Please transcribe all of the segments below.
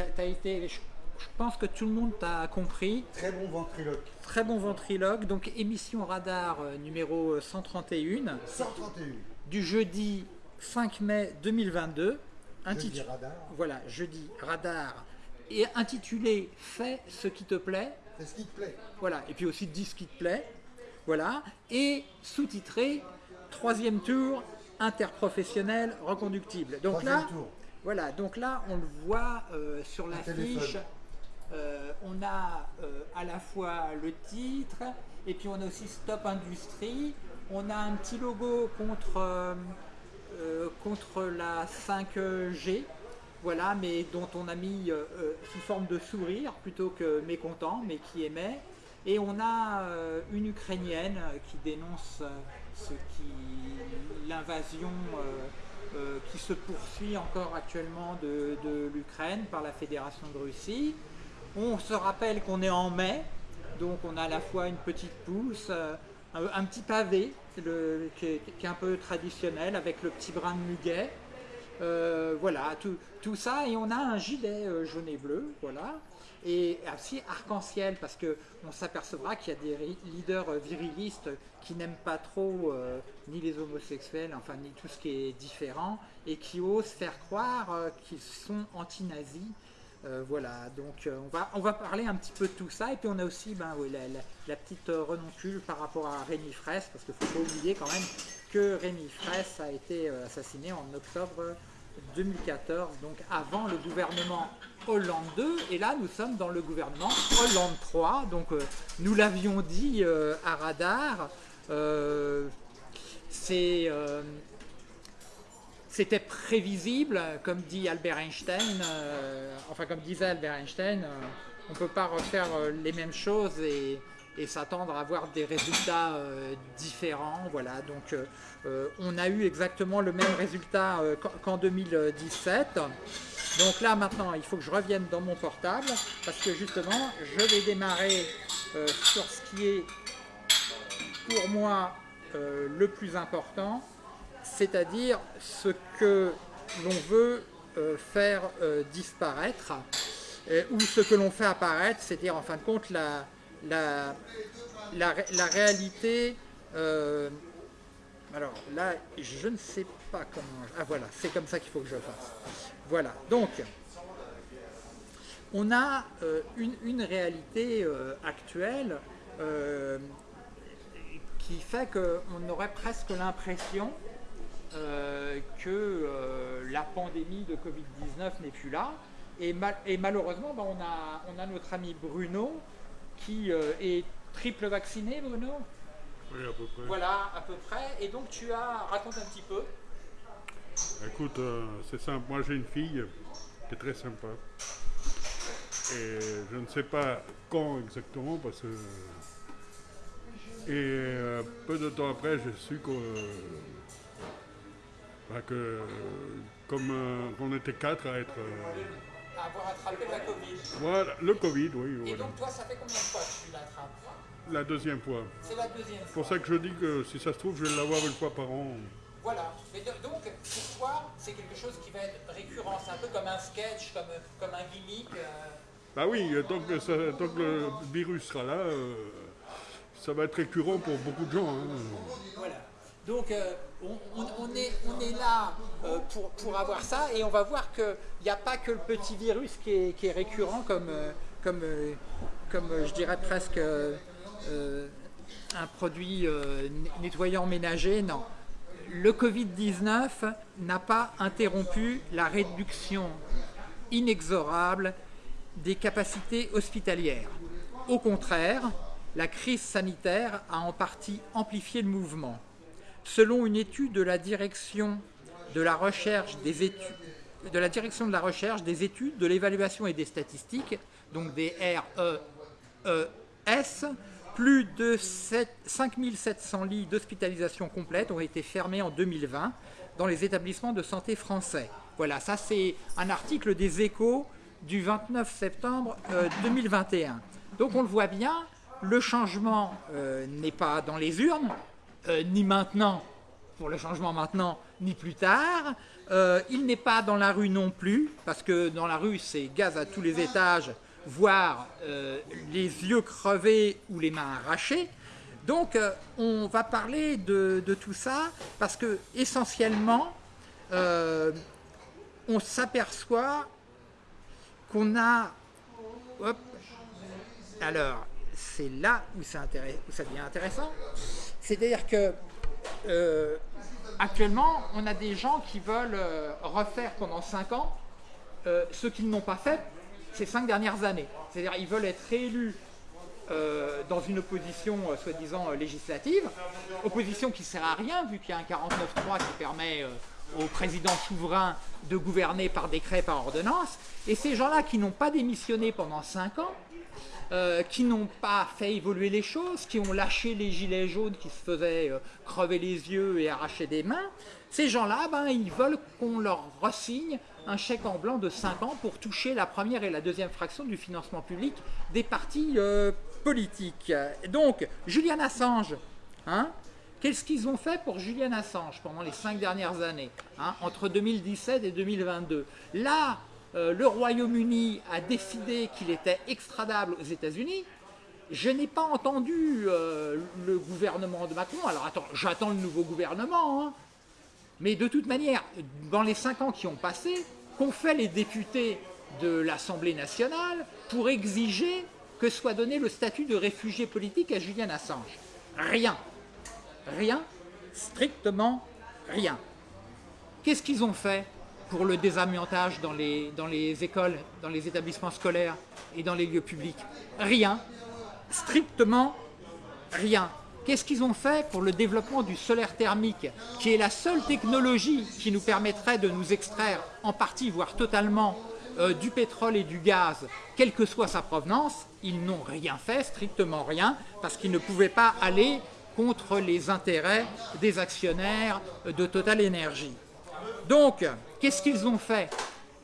as, été. Je, pense que tout le monde t'a compris. Très bon ventriloque. Très bon ventriloque. Donc, émission radar euh, numéro 131. 131. Du jeudi 5 mai 2022. Jeudi radar. Voilà, jeudi radar. Et intitulé Fais ce qui te plaît. Fais ce qui te plaît. Voilà, et puis aussi dis ce qui te plaît. Voilà. Et sous-titré Troisième tour, interprofessionnel reconductible. Donc là, voilà, donc là on le voit euh, sur l'affiche. Euh, on a euh, à la fois le titre et puis on a aussi Stop Industrie. On a un petit logo contre, contre la 5G, voilà, mais dont on a mis sous forme de sourire plutôt que mécontent, mais qui aimait. Et on a une Ukrainienne qui dénonce ce qui l'invasion euh, euh, qui se poursuit encore actuellement de, l'Ukraine par la Fédération de Russie. On se rappelle qu'on est en mai, donc on a à la fois une petite pousse, euh, un, petit pavé qui, est, un peu traditionnel avec le petit brin de muguet. voilà, tout, tout, ça, et on a un gilet jaune et bleu, voilà et aussi arc-en-ciel parce qu'on s'apercevra qu'il y a des leaders virilistes qui n'aiment pas trop euh, ni les homosexuels, enfin ni tout ce qui est différent et qui osent faire croire euh, qu'ils sont anti-nazis. Euh, voilà, donc on, va, on va parler un petit peu de tout ça et puis on a aussi ben, la, petite renoncule par rapport à Rémi Fraisse parce qu'il ne faut pas oublier quand même que Rémi Fraisse a été assassiné en octobre 2014, donc avant le gouvernement Hollande 2, et là nous sommes dans le gouvernement Hollande 3, donc euh, nous l'avions dit euh, à Radar, euh, c'était prévisible, comme dit Albert Einstein, enfin comme disait Albert Einstein, on ne peut pas refaire les mêmes choses et, et s'attendre à avoir des résultats différents. Voilà, donc on a eu exactement le même résultat qu'en 2017. Donc là maintenant, il faut que je revienne dans mon portable parce que justement, je vais démarrer euh, sur ce qui est pour moi euh, le plus important, c'est-à-dire ce que l'on veut euh, faire disparaître ou ce que l'on fait apparaître, c'est-à-dire en fin de compte la, la, la réalité alors là, je ne sais pas comment... Ah voilà, c'est comme ça qu'il faut que je fasse. Voilà, donc, on a euh, une, réalité euh, actuelle euh, qui fait qu'on aurait presque l'impression que la pandémie de Covid-19 n'est plus là. Et, malheureusement, ben, on, a, on, a, notre ami Bruno qui est triple vacciné, Bruno? Oui, à peu près. Voilà, à peu près. Et donc tu as, raconte un petit peu. Écoute, euh, c'est simple. Moi, j'ai une fille qui est très sympa. Et je ne sais pas quand exactement, parce que. Et euh, peu de temps après, j'ai su que. Bah, que comme euh, on était quatre à être. avoir attrapé la Covid. Voilà, le Covid, oui. Et donc, toi, ça fait combien de fois que tu l'attrapes? La deuxième fois. C'est la deuxième fois. C'est pour ça que je dis que si ça se trouve, je vais l'avoir une fois par an. Voilà. Mais donc, pour toi, c'est quelque chose qui va être récurrent. C'est un peu comme un sketch, comme, comme un gimmick. Euh. Bah oui, tant que, ça, tant que, le virus sera là, euh, ça va être récurrent pour beaucoup de gens. Hein. Voilà. Donc, euh, on, est, on est là pour, pour avoir ça et on va voir qu'il n'y a pas que le petit virus qui est, qui est récurrent comme, comme, comme je dirais presque un produit nettoyant ménager. Non le Covid-19 n'a pas interrompu la réduction inexorable des capacités hospitalières. Au contraire, la crise sanitaire a en partie amplifié le mouvement. Selon une étude de la direction de la recherche des études, de l'évaluation et des statistiques, donc des REES, plus de 5700 lits d'hospitalisation complète ont été fermés en 2020 dans les établissements de santé français. Voilà, ça c'est un article des échos du 29 septembre 2021. Euh, Donc on le voit bien, le changement euh, n'est pas dans les urnes, euh, ni maintenant, pour le changement maintenant ni plus tard. Il n'est pas dans la rue non plus, parce que dans la rue, c'est gaz à tous les étages, voire euh, les yeux crevés ou les mains arrachées. Donc, euh, on va parler de, tout ça, parce que essentiellement, on s'aperçoit qu'on a... Alors, c'est là où ça, devient intéressant. C'est-à-dire que euh, actuellement, on a des gens qui veulent euh, refaire pendant 5 ans euh, ce qu'ils n'ont pas fait ces 5 dernières années. C'est-à-dire qu'ils veulent être réélus dans une opposition soi-disant législative, opposition qui ne sert à rien vu qu'il y a un 49.3 qui permet au président souverain de gouverner par décret, par ordonnance, et ces gens-là qui n'ont pas démissionné pendant 5 ans, euh, qui n'ont pas fait évoluer les choses, qui ont lâché les gilets jaunes qui se faisaient euh, crever les yeux et arracher des mains, ces gens-là, ben, ils veulent qu'on leur ressigne un chèque en blanc de 5 ans pour toucher la première et la deuxième fraction du financement public des partis euh, politiques. Donc, Julian Assange, hein, qu'est-ce qu'ils ont fait pour Julian Assange pendant les 5 dernières années, hein, entre 2017 et 2022 Là, euh, le Royaume-Uni a décidé qu'il était extradable aux États-Unis, je n'ai pas entendu euh, le gouvernement de Macron. Alors attends, j'attends le nouveau gouvernement. Hein. Mais de toute manière, dans les cinq ans qui ont passé, qu'ont fait les députés de l'Assemblée nationale pour exiger que soit donné le statut de réfugié politique à Julian Assange Rien. Rien. Strictement rien. Qu'est-ce qu'ils ont fait pour le désamiantage dans les, dans les écoles, dans les établissements scolaires et dans les lieux publics? Rien. Strictement rien. Qu'est-ce qu'ils ont fait pour le développement du solaire thermique, qui est la seule technologie qui nous permettrait de nous extraire en partie, voire totalement, euh, du pétrole et du gaz, quelle que soit sa provenance? Ils n'ont rien fait, strictement rien, parce qu'ils ne pouvaient pas aller contre les intérêts des actionnaires de Total Energy. Donc, qu'est-ce qu'ils ont fait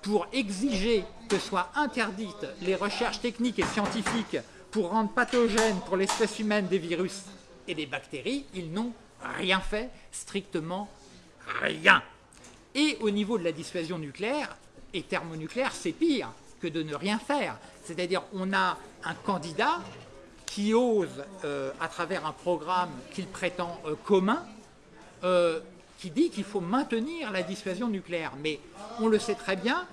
pour exiger que soient interdites les recherches techniques et scientifiques pour rendre pathogènes pour l'espèce humaine des virus et des bactéries Ils n'ont rien fait, strictement rien. Et au niveau de la dissuasion nucléaire et thermonucléaire, c'est pire que de ne rien faire. C'est-à-dire on a un candidat qui ose, euh, à travers un programme qu'il prétend euh, commun, euh, qui dit qu'il faut maintenir la dissuasion nucléaire. Mais on le sait très bien,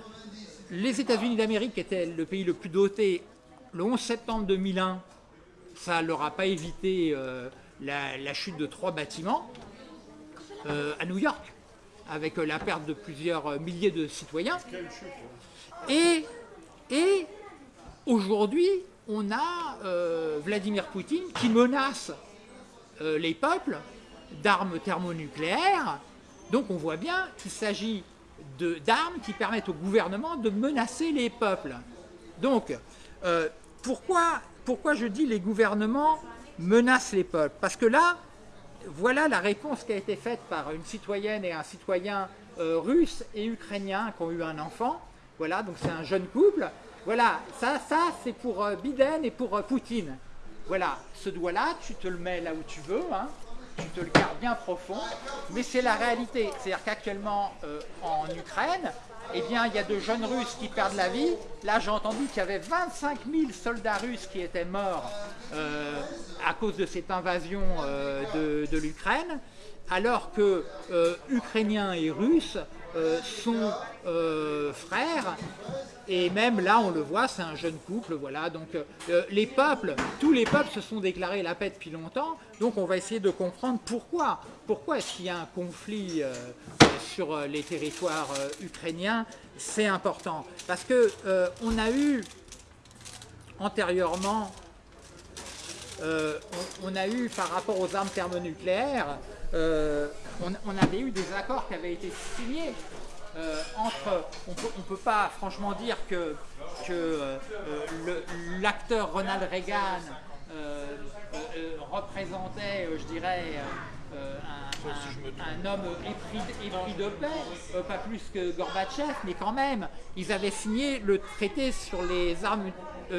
les États-Unis d'Amérique étaient le pays le plus doté le 11 septembre 2001. Ça ne leur a pas évité euh, la, chute de trois bâtiments euh, à New York, avec la perte de plusieurs milliers de citoyens. Et, aujourd'hui, on a euh, Vladimir Poutine qui menace les peuples d'armes thermonucléaires. Donc on voit bien qu'il s'agit d'armes qui permettent au gouvernement de menacer les peuples. Donc, euh, pourquoi, pourquoi je dis les gouvernements menacent les peuples Parce que là, voilà la réponse qui a été faite par une citoyenne et un citoyen euh, russe et ukrainien qui ont eu un enfant. Voilà, donc c'est un jeune couple. Voilà, ça, ça c'est pour euh, Biden et pour Poutine. Voilà, ce doigt-là, tu te le mets là où tu veux. Hein tu te le gardes bien profond, mais c'est la réalité. C'est-à-dire qu'actuellement, euh, en Ukraine, eh bien, il y a de jeunes Russes qui perdent la vie. Là, j'ai entendu qu'il y avait 25 000 soldats russes qui étaient morts euh, à cause de cette invasion euh, de, de l'Ukraine, alors que Ukrainiens et Russes sont frères et même là, on le voit, c'est un jeune couple, voilà. Donc euh, les peuples, tous les peuples se sont déclarés la paix depuis longtemps. Donc on va essayer de comprendre pourquoi. Pourquoi est-ce qu'il y a un conflit euh, sur euh, les territoires ukrainiens? C'est important. Parce que on a eu antérieurement, on, a eu par rapport aux armes thermonucléaires, on, on avait eu des accords qui avaient été signés euh, entre, on ne peut pas franchement dire que, que euh, l'acteur Ronald Reagan euh, représentait, je dirais, un, homme épris, de paix, pas plus que Gorbatchev, mais quand même, ils avaient signé le traité sur les armes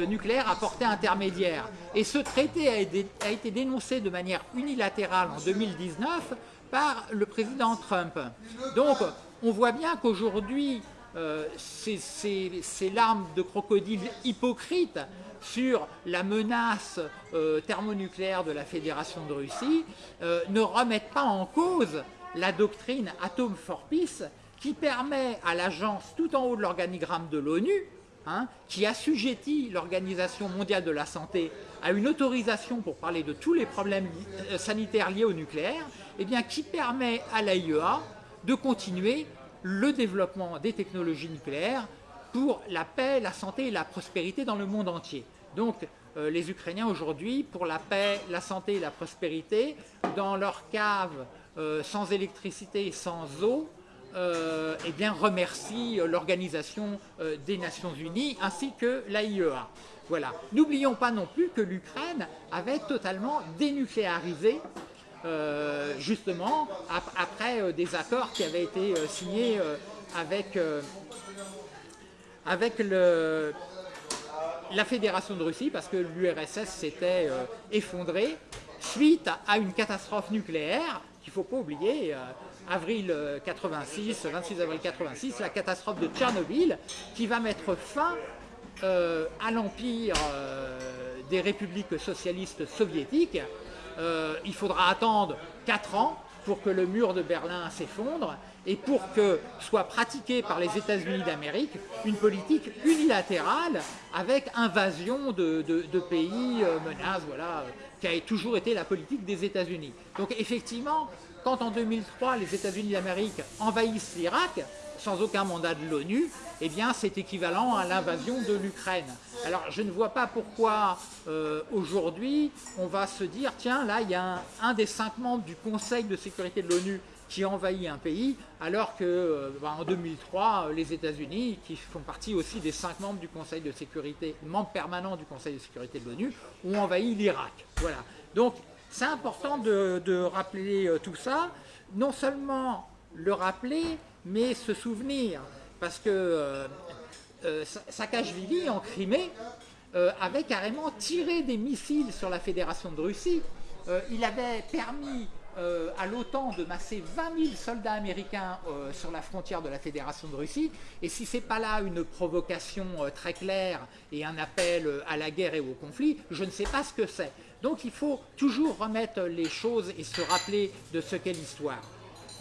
nucléaire à portée intermédiaire. Et ce traité a été, dénoncé de manière unilatérale en 2019 par le président Trump. Donc on voit bien qu'aujourd'hui, ces, larmes de crocodile hypocrites sur la menace thermonucléaire de la Fédération de Russie ne remettent pas en cause la doctrine Atom for Peace qui permet à l'agence tout en haut de l'organigramme de l'ONU, hein, qui assujettit l'Organisation mondiale de la santé à une autorisation pour parler de tous les problèmes euh, sanitaires liés au nucléaire, eh bien, qui permet à l'AIEA de continuer le développement des technologies nucléaires pour la paix, la santé et la prospérité dans le monde entier. Donc, euh, les Ukrainiens aujourd'hui, pour la paix, la santé et la prospérité, dans leur cave, euh, sans électricité et sans eau, euh, eh bien, remercie l'Organisation des Nations Unies ainsi que l'AIEA. Voilà. N'oublions pas non plus que l'Ukraine avait totalement dénucléarisé euh, justement après des accords qui avaient été signés avec, la Fédération de Russie parce que l'URSS s'était effondrée suite à une catastrophe nucléaire qu'il ne faut pas oublier avril 86, 26 avril 86, la catastrophe de Tchernobyl, qui va mettre fin euh, à l'empire euh, des républiques socialistes soviétiques. Euh, il faudra attendre 4 ans pour que le mur de Berlin s'effondre et pour que soit pratiquée par les États-Unis d'Amérique une politique unilatérale avec invasion de, de pays, menaces, voilà, qui a toujours été la politique des États-Unis. Donc effectivement, quand en 2003 les États-Unis d'Amérique envahissent l'Irak, sans aucun mandat de l'ONU, eh bien c'est équivalent à l'invasion de l'Ukraine. Alors je ne vois pas pourquoi euh, aujourd'hui on va se dire, tiens là il y a un, des cinq membres du Conseil de sécurité de l'ONU qui envahit un pays, alors que euh, bah, en 2003, les États-Unis, qui font partie aussi des cinq membres du Conseil de sécurité, membres permanents du Conseil de sécurité de l'ONU, ont envahi l'Irak. Voilà. Donc c'est important de, rappeler euh, tout ça, non seulement le rappeler, mais se souvenir, parce que euh, euh, Saakashvili en Crimée avait carrément tiré des missiles sur la Fédération de Russie. il avait permis à l'OTAN de masser 20 000 soldats américains sur la frontière de la Fédération de Russie. Et si ce n'est pas là une provocation très claire et un appel à la guerre et au conflit, je ne sais pas ce que c'est. Donc il faut toujours remettre les choses et se rappeler de ce qu'est l'histoire.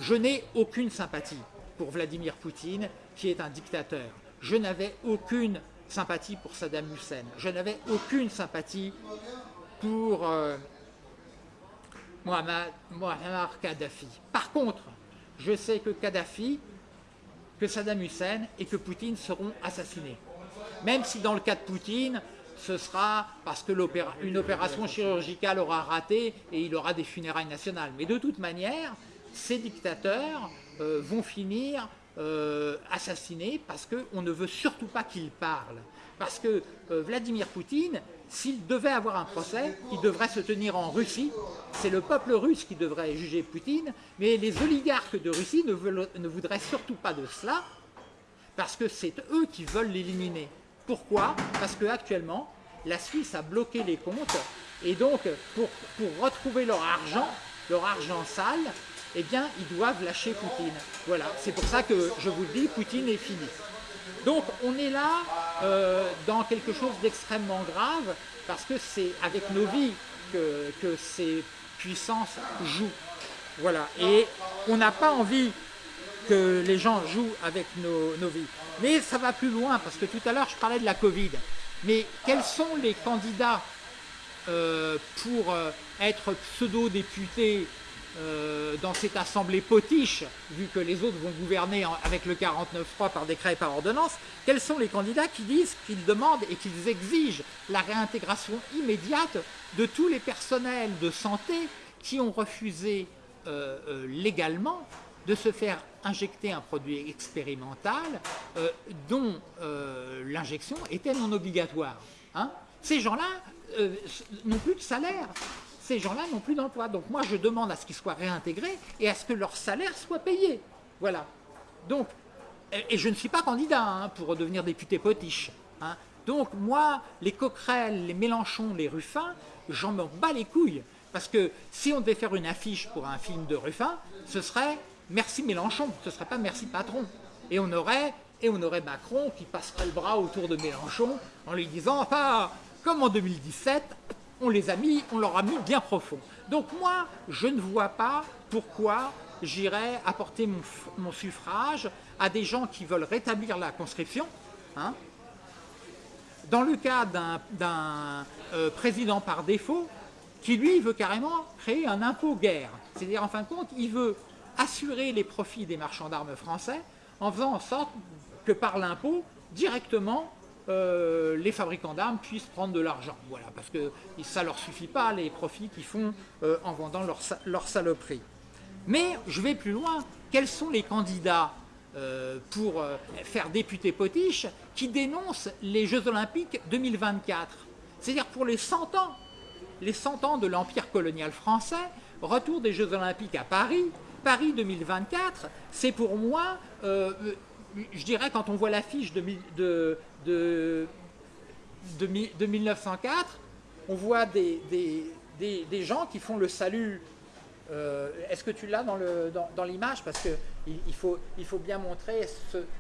Je n'ai aucune sympathie pour Vladimir Poutine, qui est un dictateur. Je n'avais aucune sympathie pour Saddam Hussein. Je n'avais aucune sympathie pour euh, Muammar Kadhafi. Par contre, je sais que Kadhafi, que Saddam Hussein et que Poutine seront assassinés. Même si dans le cas de Poutine, ce sera parce qu'une opération chirurgicale aura raté et il aura des funérailles nationales. Mais de toute manière, ces dictateurs euh, vont finir euh, assassinés parce qu'on ne veut surtout pas qu'ils parlent. Parce que euh, Vladimir Poutine, s'il devait avoir un procès, il devrait se tenir en Russie. C'est le peuple russe qui devrait juger Poutine, mais les oligarques de Russie ne, ne voudraient surtout pas de cela, parce que c'est eux qui veulent l'éliminer. Pourquoi? Parce qu'actuellement, la Suisse a bloqué les comptes et donc pour, retrouver leur argent, leur argent sale, eh bien ils doivent lâcher Poutine. Voilà, c'est pour ça que je vous le dis, Poutine est fini. Donc on est là euh, dans quelque chose d'extrêmement grave parce que c'est avec nos vies que, ces puissances jouent. Voilà, et on n'a pas envie que les gens jouent avec nos, vies. Mais ça va plus loin, parce que tout à l'heure, je parlais de la Covid. Mais quels sont les candidats euh, pour euh, être pseudo-députés euh, dans cette assemblée potiche, vu que les autres vont gouverner avec le 49-3 par décret et par ordonnance, quels sont les candidats qui disent qu'ils demandent et qu'ils exigent la réintégration immédiate de tous les personnels de santé qui ont refusé légalement de se faire injecter un produit expérimental euh, dont euh, l'injection était non obligatoire. Hein? Ces gens-là euh, n'ont plus de salaire, ces gens-là n'ont plus d'emploi. Donc moi je demande à ce qu'ils soient réintégrés et à ce que leur salaire soit payé. Voilà. Donc, et je ne suis pas candidat hein, pour devenir député potiche. Hein. Donc moi, les Coquerel, les Mélenchon, les Ruffin, j'en me bats les couilles. Parce que si on devait faire une affiche pour un film de Ruffin, ce serait Merci Mélenchon, ce ne serait pas Merci Patron. Et on aurait et on aurait Macron qui passerait le bras autour de Mélenchon en lui disant enfin, comme en 2017, on les a mis, on leur a mis bien profond. Donc moi, je ne vois pas pourquoi j'irais apporter mon, suffrage à des gens qui veulent rétablir la conscription. Hein. Dans le cas d'un euh, président par défaut, qui lui veut carrément créer un impôt guerre. C'est-à-dire en fin de compte, il veut assurer les profits des marchands d'armes français en faisant en sorte que par l'impôt, directement, euh, les fabricants d'armes puissent prendre de l'argent. Voilà, parce que ça ne leur suffit pas les profits qu'ils font euh, en vendant leur, leur saloperie. Mais je vais plus loin. Quels sont les candidats euh, pour faire député potiche qui dénoncent les Jeux Olympiques 2024 C'est-à-dire pour les 100 ans, les 100 ans de l'Empire colonial français, retour des Jeux Olympiques à Paris, Paris 2024, c'est pour moi je dirais, quand on voit l'affiche de, de, de, de, 1904, on voit des, des, des, gens qui font le salut. Euh, est-ce que tu l'as dans l'image dans, Parce qu'il il faut, il faut bien montrer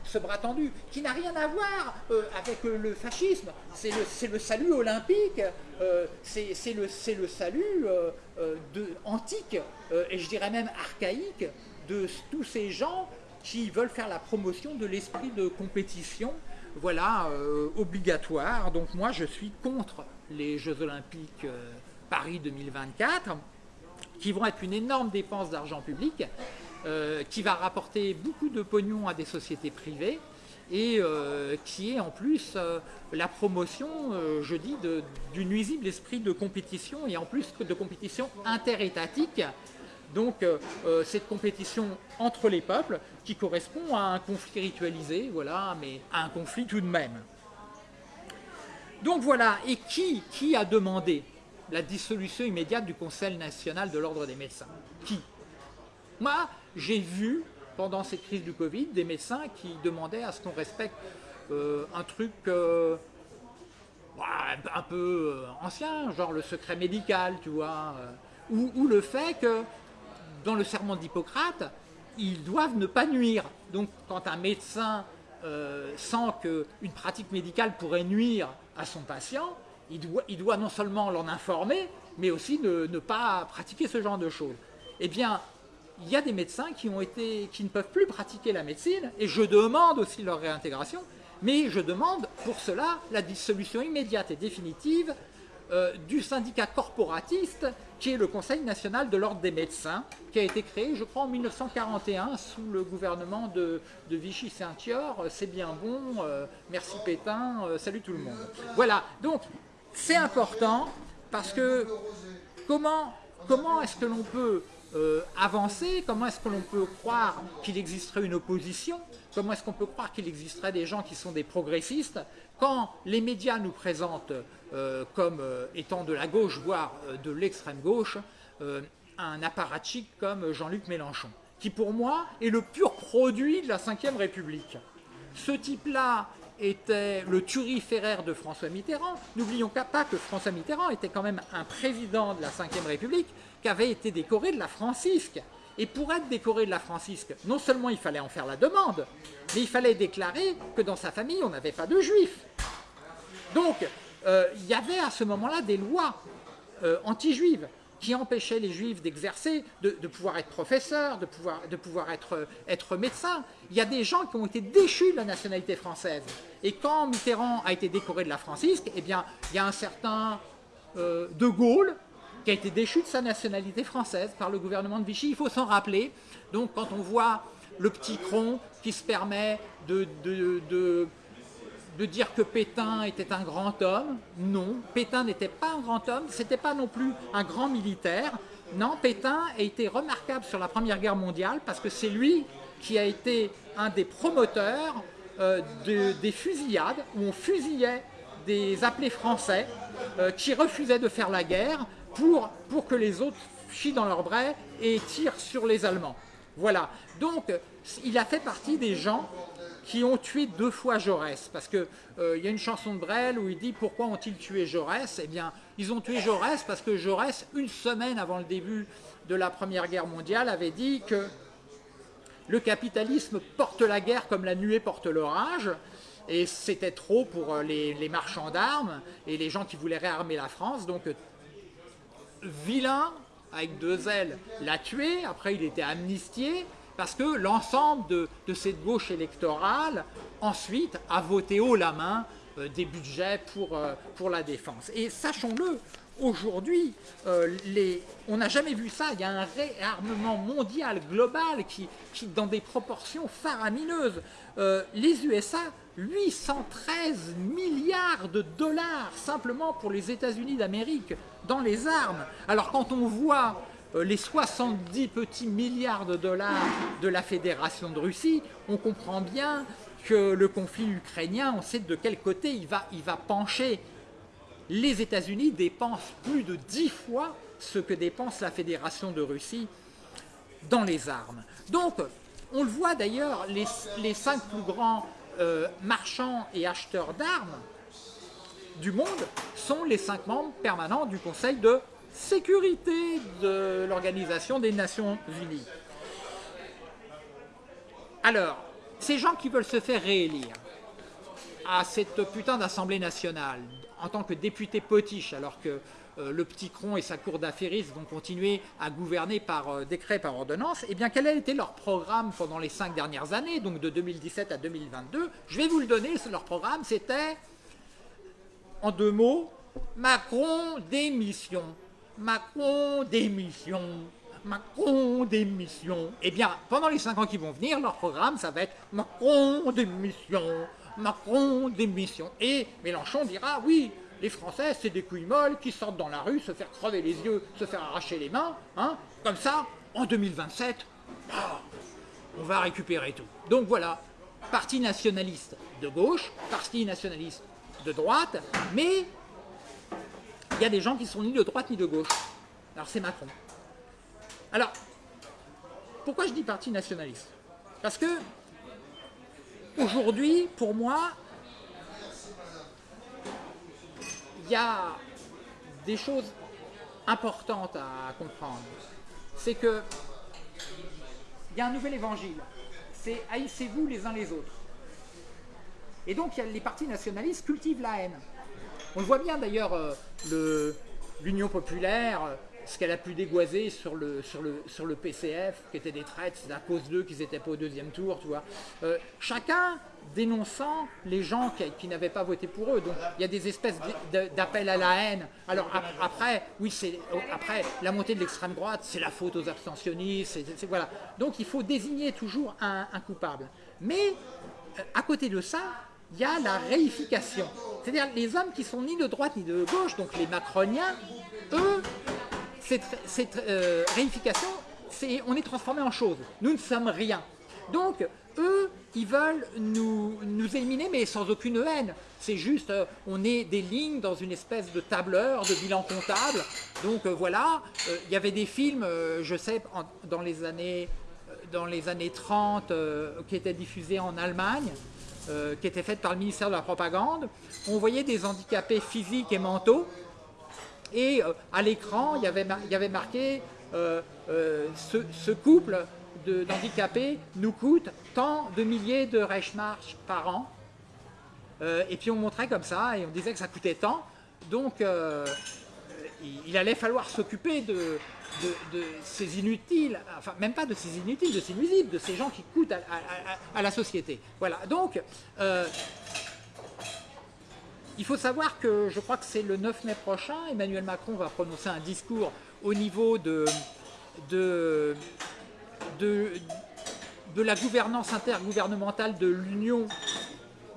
ce, bras tendu, qui n'a rien à voir euh, avec le fascisme. C'est le, le, salut olympique, euh, c'est le, le, salut de, antique, et je dirais même archaïque, de tous ces gens qui veulent faire la promotion de l'esprit de compétition, voilà, euh, obligatoire. Donc moi, je suis contre les Jeux Olympiques euh, Paris 2024, qui vont être une énorme dépense d'argent public, euh, qui va rapporter beaucoup de pognon à des sociétés privées, et qui est en plus la promotion, je dis, du nuisible esprit de compétition, et en plus de compétition interétatique, donc euh, euh, cette compétition entre les peuples qui correspond à un conflit ritualisé, voilà, mais à un conflit tout de même. Donc voilà, et qui, qui a demandé la dissolution immédiate du Conseil national de l'ordre des médecins? Qui? Moi, j'ai vu pendant cette crise du Covid des médecins qui demandaient à ce qu'on respecte euh, un truc un peu ancien, genre le secret médical, tu vois, ou le fait que dans le serment d'Hippocrate, ils doivent ne pas nuire. Donc quand un médecin euh, sent qu'une pratique médicale pourrait nuire à son patient, il doit, non seulement l'en informer, mais aussi ne, pas pratiquer ce genre de choses. Eh bien, il y a des médecins qui, ont été, qui ne peuvent plus pratiquer la médecine, et je demande aussi leur réintégration, mais je demande pour cela la dissolution immédiate et définitive euh, du syndicat corporatiste qui est le Conseil national de l'ordre des médecins, qui a été créé, je crois, en 1941 sous le gouvernement de, Vichy-Saint-Thior. C'est bien bon, euh, merci Pétain, euh, salut tout le monde. Voilà, donc c'est important parce que comment, comment est-ce que l'on peut avancer Comment est-ce que l'on peut croire qu'il existerait une opposition Comment est-ce qu'on peut croire qu'il existerait des gens qui sont des progressistes quand les médias nous présentent euh, comme euh, étant de la gauche, voire euh, de l'extrême gauche, un apparatchik comme Jean-Luc Mélenchon, qui pour moi est le pur produit de la Ve République. Ce type-là était le turiféraire de François Mitterrand. N'oublions pas que François Mitterrand était quand même un président de la Ve République qui avait été décoré de la Francisque. Et pour être décoré de la Francisque, non seulement il fallait en faire la demande, mais il fallait déclarer que dans sa famille, on n'avait pas de juifs. Donc, euh, il y avait à ce moment-là des lois euh, anti-juives qui empêchaient les juifs d'exercer, de, pouvoir être professeurs, de pouvoir, être, être médecins. Il y a des gens qui ont été déchus de la nationalité française. Et quand Mitterrand a été décoré de la Francisque, eh bien, il y a un certain euh, De Gaulle qui a été déchu de sa nationalité française par le gouvernement de Vichy. Il faut s'en rappeler. Donc quand on voit le petit cron qui se permet de, dire que Pétain était un grand homme, non, Pétain n'était pas un grand homme, c'était pas non plus un grand militaire. Non, Pétain a été remarquable sur la Première Guerre mondiale parce que c'est lui qui a été un des promoteurs euh, des fusillades où on fusillait des appelés français euh, qui refusaient de faire la guerre pour, pour que les autres chient dans leur bras et tirent sur les Allemands. Voilà. Donc, il a fait partie des gens qui ont tué deux fois Jaurès. Parce qu'il euh, y a une chanson de Brel où il dit « Pourquoi ont-ils tué Jaurès ?» Eh bien, ils ont tué Jaurès parce que Jaurès, une semaine avant le début de la Première Guerre mondiale, avait dit que le capitalisme porte la guerre comme la nuée porte l'orage, et c'était trop pour euh, les, marchands d'armes et les gens qui voulaient réarmer la France. Donc, vilain, avec deux ailes, l'a tué. Après, il était amnistié parce que l'ensemble de, cette gauche électorale, ensuite, a voté haut la main euh, des budgets pour, euh, pour la défense. Et sachons-le, aujourd'hui, euh, on n'a jamais vu ça, il y a un réarmement mondial, global, qui, dans des proportions faramineuses. les USA 813 milliards de dollars simplement pour les États-Unis d'Amérique dans les armes. Alors quand on voit les 70 petits milliards de dollars de la Fédération de Russie, on comprend bien que le conflit ukrainien, on sait de quel côté il va, il va pencher. Les États-Unis dépensent plus de 10 fois ce que dépense la Fédération de Russie dans les armes. Donc, on le voit d'ailleurs, les, les cinq plus grands euh, marchands et acheteurs d'armes du monde sont les cinq membres permanents du Conseil de sécurité de l'Organisation des Nations Unies. Alors, ces gens qui veulent se faire réélire à cette putain d'Assemblée nationale en tant que député potiche, alors que euh, le petit cron et sa cour d'affairistes vont continuer à gouverner par euh, décret, par ordonnance, eh bien quel a été leur programme pendant les cinq dernières années, donc de 2017 à 2022 Je vais vous le donner, leur programme c'était, en deux mots, Macron démission. Macron démission. Macron démission. Eh bien, pendant les cinq ans qui vont venir, leur programme, ça va être Macron démission. Macron démission. Et Mélenchon dira, oui, les Français, c'est des couilles molles qui sortent dans la rue, se faire crever les yeux, se faire arracher les mains. Hein. Comme ça, en 2027, ah, on va récupérer tout. Donc voilà, parti nationaliste de gauche, parti nationaliste de droite, mais il y a des gens qui sont ni de droite ni de gauche. Alors c'est Macron. Alors, pourquoi je dis parti nationaliste? Parce que, aujourd'hui, pour moi, il y a des choses importantes à comprendre. C'est que il y a un nouvel évangile. C'est haïssez-vous les uns les autres. Et donc les partis nationalistes cultivent la haine. On le voit bien d'ailleurs, euh, l'Union populaire, ce qu'elle a pu dégoiser sur le, sur, le, sur le PCF, qui était des traites, c'est à cause d'eux qu'ils n'étaient pas au deuxième tour, tu vois. Euh, chacun dénonçant les gens qui, n'avaient pas voté pour eux. Donc il y a des espèces d'appels à la haine. Alors après, oui, c'est après la montée de l'extrême droite, c'est la faute aux abstentionnistes. voilà. Donc il faut désigner toujours un, coupable. Mais euh, à côté de ça, il y a la réification. C'est-à-dire les hommes qui sont ni de droite ni de gauche, donc les macroniens, eux, cette, euh, réification, on est transformé en chose. Nous ne sommes rien. Donc, eux, ils veulent nous, éliminer, mais sans aucune haine. C'est juste, euh, on est des lignes dans une espèce de tableur, de bilan comptable. Donc euh, voilà, il y avait des films, je sais, dans les années 30, qui étaient diffusés en Allemagne, qui étaient faites par le ministère de la Propagande. On voyait des handicapés physiques et mentaux et euh, à l'écran, il, y avait marqué euh, euh, ce, couple d'handicapés nous coûte tant de milliers de Reichsmark par an. et puis on montrait comme ça, et on disait que ça coûtait tant. Donc il, allait falloir s'occuper de, ces inutiles, enfin même pas de ces inutiles, de ces nuisibles, de ces gens qui coûtent à, la société. Voilà, donc il faut savoir que je crois que c'est le 9 mai prochain, Emmanuel Macron va prononcer un discours au niveau de la gouvernance intergouvernementale de l'Union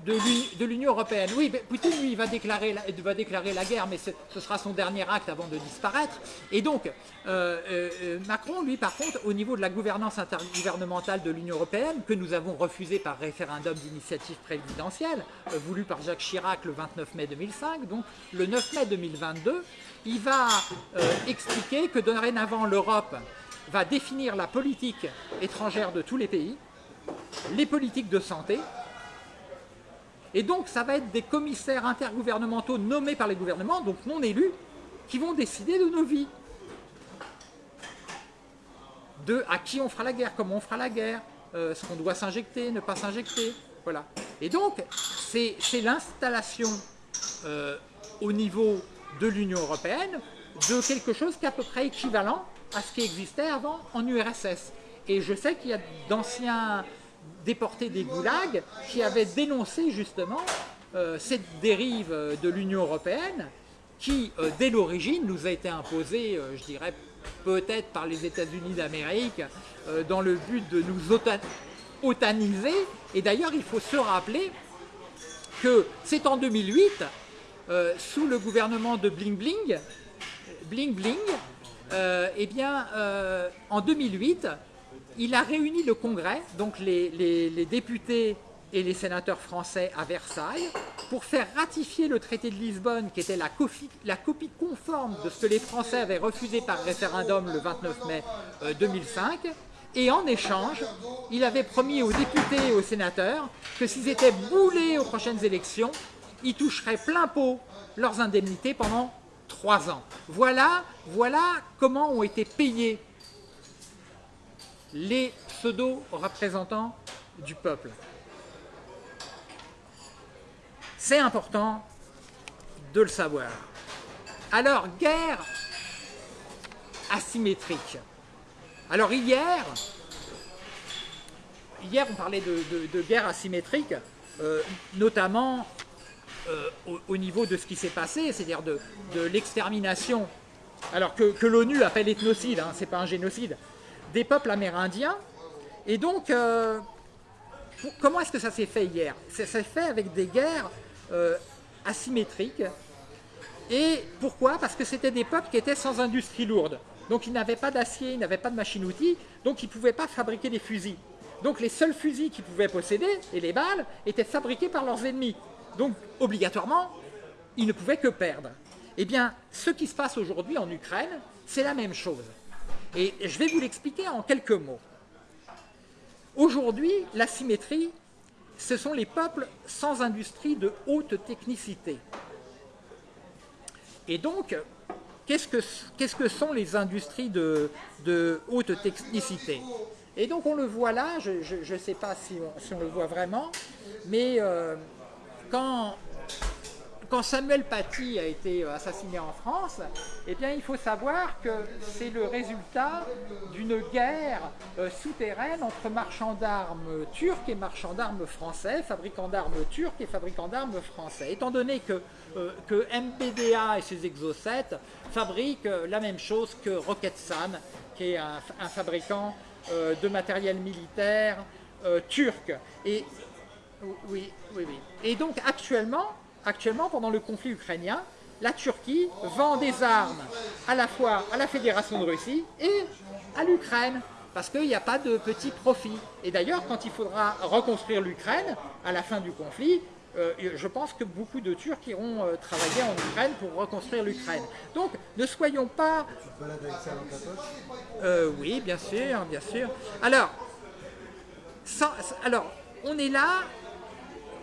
de l'Union européenne. Oui, Poutine, lui, va déclarer, va déclarer la guerre, mais ce sera son dernier acte avant de disparaître. Et donc, euh, euh, Macron, lui, par contre, au niveau de la gouvernance intergouvernementale de l'Union européenne, que nous avons refusé par référendum d'initiative présidentielle, euh, voulu par Jacques Chirac le 29 mai 2005, donc le 9 mai 2022, il va expliquer que dorénavant l'Europe va définir la politique étrangère de tous les pays, les politiques de santé, Et donc, ça va être des commissaires intergouvernementaux nommés par les gouvernements, donc non élus, qui vont décider de nos vies. De à qui on fera la guerre, comment on fera la guerre, euh, ce qu'on doit s'injecter, ne pas s'injecter. Voilà. Et donc, c'est l'installation euh, au niveau de l'Union européenne de quelque chose qui est à peu près équivalent à ce qui existait avant en URSS. Et je sais qu'il y a d'anciens déportés des goulags qui avaient dénoncé justement euh, cette dérive de l'Union européenne qui, euh, dès l'origine, nous a été imposée, euh, je dirais, peut-être par les États-Unis d'Amérique, dans le but de nous otaniser. Et d'ailleurs, il faut se rappeler que c'est en 2008, sous le gouvernement de Bling Bling, Bling Bling, eh bien, en 2008, il a réuni le Congrès, donc les, députés et les sénateurs français à Versailles, pour faire ratifier le traité de Lisbonne, qui était la copie, conforme de ce que les Français avaient refusé par référendum le 29 mai 2005. Euh, et en échange, il avait promis aux députés et aux sénateurs que s'ils étaient boulés aux prochaines élections, ils toucheraient plein pot leurs indemnités pendant trois ans. Voilà comment ont été payés les pseudo-représentants du peuple. C'est important de le savoir. Alors, guerre asymétrique. Alors hier, hier on parlait de, guerre asymétrique, euh, notamment euh, au, niveau de ce qui s'est passé, c'est-à-dire de, l'extermination, alors que, l'ONU appelle ethnocide, hein, c'est pas un génocide, des peuples amérindiens. Et donc, euh, comment est-ce que ça s'est fait hier? Ça s'est fait avec des guerres euh, asymétriques. Et pourquoi? Parce que c'était des peuples qui étaient sans industrie lourde. Donc ils n'avaient pas d'acier, ils n'avaient pas de machine-outil, donc ils ne pouvaient pas fabriquer des fusils. Donc les seuls fusils qu'ils pouvaient posséder, et les balles, étaient fabriqués par leurs ennemis. Donc obligatoirement, ils ne pouvaient que perdre. Eh bien, ce qui se passe aujourd'hui en Ukraine, c'est la même chose. Et je vais vous l'expliquer en quelques mots. Aujourd'hui, la symétrie, ce sont les peuples sans industrie de haute technicité. Et donc, qu'est-ce que, sont les industries de, haute technicité? Et donc on le voit là, je ne sais pas si on, le voit vraiment, mais euh, quand quand Samuel Paty a été euh, assassiné en France, eh bien, il faut savoir que c'est le résultat d'une guerre euh, souterraine entre marchands d'armes turcs et marchands d'armes français, fabricants d'armes turcs et fabricants d'armes français. Étant donné que, euh, que MBDA et ses exocètes fabriquent la même chose que Roketsan, qui est un, fabricant de matériel militaire turc. Et, oui, oui, oui. Et donc actuellement, actuellement, pendant le conflit ukrainien, la Turquie vend des armes à la fois à la Fédération de Russie et à l'Ukraine, parce qu'il n'y a pas de petit profit. Et d'ailleurs, quand il faudra reconstruire l'Ukraine, à la fin du conflit, euh, je pense que beaucoup de Turcs iront euh, travailler en Ukraine pour reconstruire l'Ukraine. Donc, ne soyons pas... Euh, oui, bien sûr, bien sûr. Alors, alors, on est là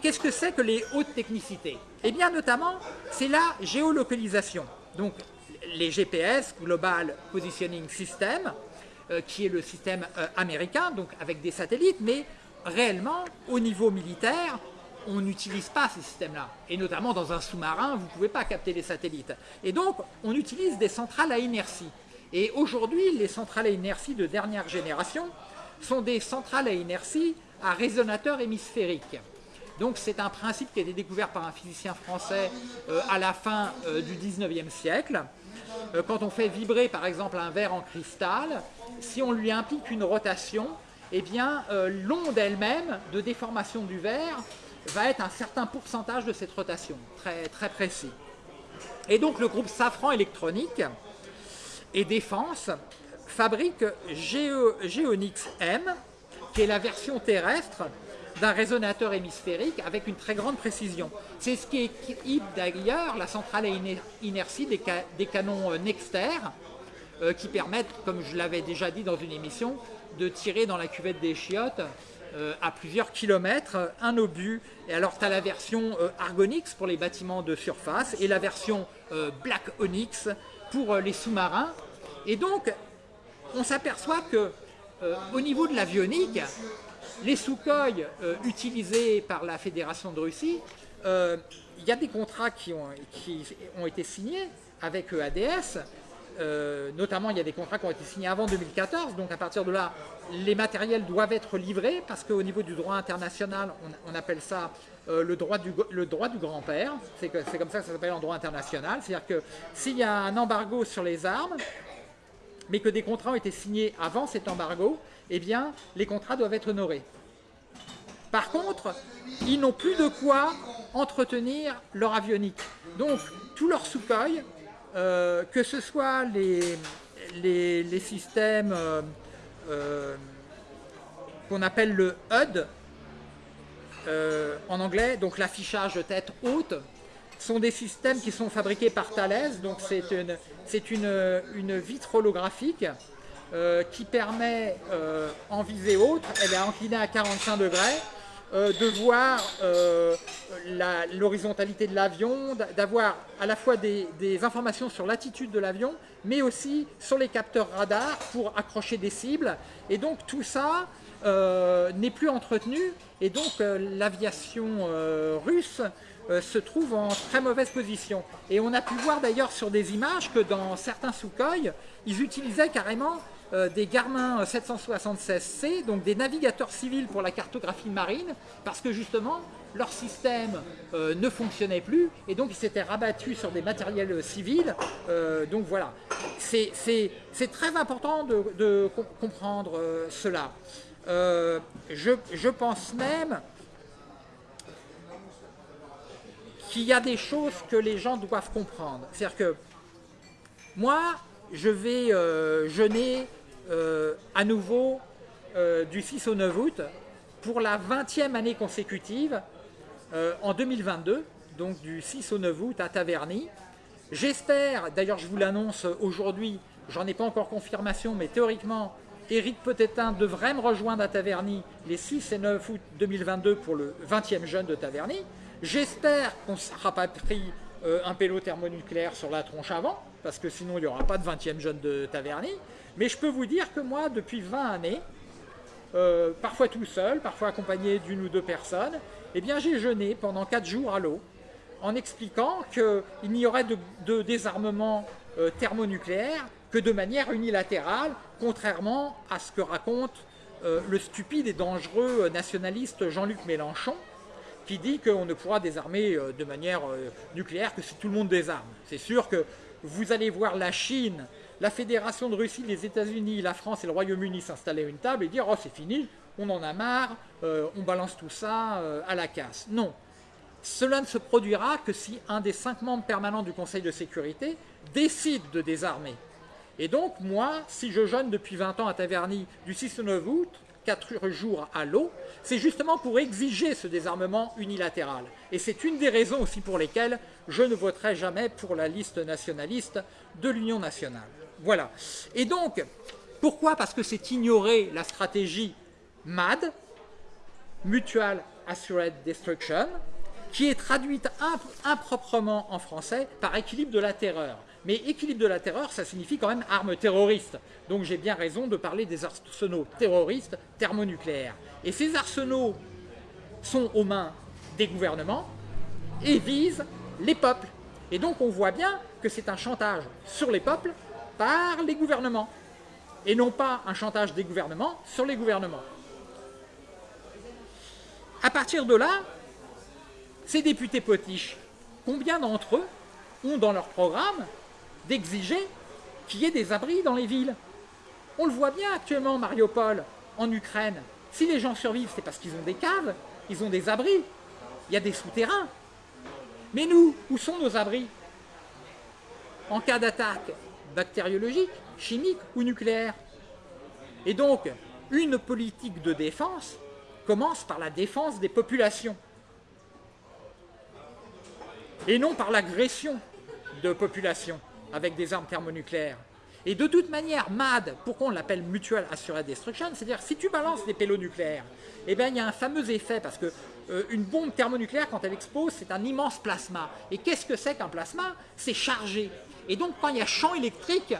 Qu'est-ce que c'est que les hautes technicités? Eh bien, notamment, c'est la géolocalisation. Donc, les GPS, Global Positioning System, euh, qui est le système euh, américain, donc avec des satellites, mais réellement, au niveau militaire, on n'utilise pas ces systèmes-là. Et notamment dans un sous-marin, vous ne pouvez pas capter les satellites. Et donc, on utilise des centrales à inertie. Et aujourd'hui, les centrales à inertie de dernière génération sont des centrales à inertie à résonateur hémisphérique. Donc c'est un principe qui a été découvert par un physicien français euh, à la fin euh, du 19e siècle. Euh, quand on fait vibrer par exemple un verre en cristal, si on lui implique une rotation, eh bien l'onde elle-même de déformation du verre va être un certain pourcentage de cette rotation, très, très précis. Et donc le groupe Safran Électronique et Défense fabrique Geonix M, qui est la version terrestre d'un résonateur hémisphérique avec une très grande précision. C'est ce qui équipe d'ailleurs la centrale à inertie des, canons euh, Nexter euh, qui permettent, comme je l'avais déjà dit dans une émission, de tirer dans la cuvette des chiottes euh, à plusieurs kilomètres, un obus. Et alors, tu as la version Argonix pour les bâtiments de surface et la version Black Onyx pour les sous-marins. Et donc, on s'aperçoit que au niveau de l'avionique, les Sukhoi utilisés par la Fédération de Russie, il y a des contrats qui ont, été signés avec EADS, euh, notamment il y a des contrats qui ont été signés avant 2014, donc à partir de là, les matériels doivent être livrés parce qu'au niveau du droit international, on, appelle ça euh, le droit du grand-père, c'est comme ça que ça s'appelle en droit international, c'est-à-dire que s'il y a un embargo sur les armes, mais que des contrats ont été signés avant cet embargo, eh bien les contrats doivent être honorés. Par contre, ils n'ont plus de quoi entretenir leur avionique. Donc, tous leurs Sukhoi euh, que ce soit les, systèmes euh, euh, qu'on appelle le HUD, en anglais, donc l'affichage tête haute, sont des systèmes qui sont fabriqués par Thales, donc c'est une, vitre holographique qui permet, en visée haute, elle est inclinée à 45 degrés, euh, de voir euh, l'horizontalité de l'avion, d'avoir à la fois des, informations sur l'attitude de l'avion, mais aussi sur les capteurs radars pour accrocher des cibles. Et donc tout ça euh, n'est plus entretenu, et donc l'aviation russe se trouve en très mauvaise position. Et on a pu voir d'ailleurs sur des images que dans certains Sukhoi, ils utilisaient carrément euh, des Garmin 776C, donc des navigateurs civils pour la cartographie marine, parce que justement, leur système euh, ne fonctionnait plus, et donc ils s'étaient rabattus sur des matériels civils. Euh, donc voilà, c'est très important de, comprendre cela. Je, je, pense même qu'il y a des choses que les gens doivent comprendre. C'est-à-dire que moi, je vais jeûner à nouveau euh, du 6 au 9 août pour la 20e année consécutive euh, en 2022, donc du 6 au 9 août à Taverny. J'espère, d'ailleurs je vous l'annonce aujourd'hui, j'en ai pas encore confirmation, mais théoriquement, Éric Petétin devrait me rejoindre à Taverny les 6 et 9 août 2022 pour le 20e jeûne de Taverny. J'espère qu'on ne sera pas pris un pélo thermonucléaire sur la tronche avant, parce que sinon il n'y aura pas de 20e jeûne de Taverny. Mais je peux vous dire que moi, depuis 20 années, euh, parfois tout seul, parfois accompagné d'une ou deux personnes, eh j'ai jeûné pendant 4 jours à l'eau, en expliquant qu'il n'y aurait de, désarmement euh, thermonucléaire que de manière unilatérale, contrairement à ce que raconte euh, le stupide et dangereux nationaliste Jean-Luc Mélenchon, qui dit qu'on ne pourra désarmer de manière nucléaire que si tout le monde désarme. C'est sûr que vous allez voir la Chine la Fédération de Russie, les États-Unis, la France et le Royaume-Uni s'installer à une table et dire « Oh, c'est fini, on en a marre, euh, on balance tout ça euh, à la casse ». Non. Cela ne se produira que si un des cinq membres permanents du Conseil de sécurité décide de désarmer. Et donc, moi, si je jeûne depuis 20 ans à Taverny du 6 au 9 août, 4 jours à l'eau, c'est justement pour exiger ce désarmement unilatéral. Et c'est une des raisons aussi pour lesquelles je ne voterai jamais pour la liste nationaliste de l'Union nationale. Voilà. Et donc, pourquoi? Parce que c'est ignorer la stratégie MAD, Mutual Assured Destruction, qui est traduite improprement en français par équilibre de la terreur. Mais équilibre de la terreur, ça signifie quand même arme terroriste. Donc j'ai bien raison de parler des arsenaux terroristes thermonucléaires. Et ces arsenaux sont aux mains des gouvernements et visent les peuples. Et donc on voit bien que c'est un chantage sur les peuples par les gouvernements, et non pas un chantage des gouvernements sur les gouvernements. À partir de là, ces députés potiches, combien d'entre eux ont dans leur programme d'exiger qu'il y ait des abris dans les villes? On le voit bien actuellement, Mariupol, en Ukraine. Si les gens survivent, c'est parce qu'ils ont des caves, ils ont des abris, il y a des souterrains. Mais nous, où sont nos abris? En cas d'attaque, bactériologique, chimique ou nucléaire. Et donc, une politique de défense commence par la défense des populations et non par l'agression de populations avec des armes thermonucléaires. Et de toute manière, MAD, pourquoi on l'appelle Mutual Assured Destruction C'est-à-dire, si tu balances des pélos nucléaires, eh bien, il y a un fameux effet, parce que euh, une bombe thermonucléaire, quand elle explose, c'est un immense plasma. Et qu'est-ce que c'est qu'un plasma? C'est chargé. Et donc, quand il y a champ électrique,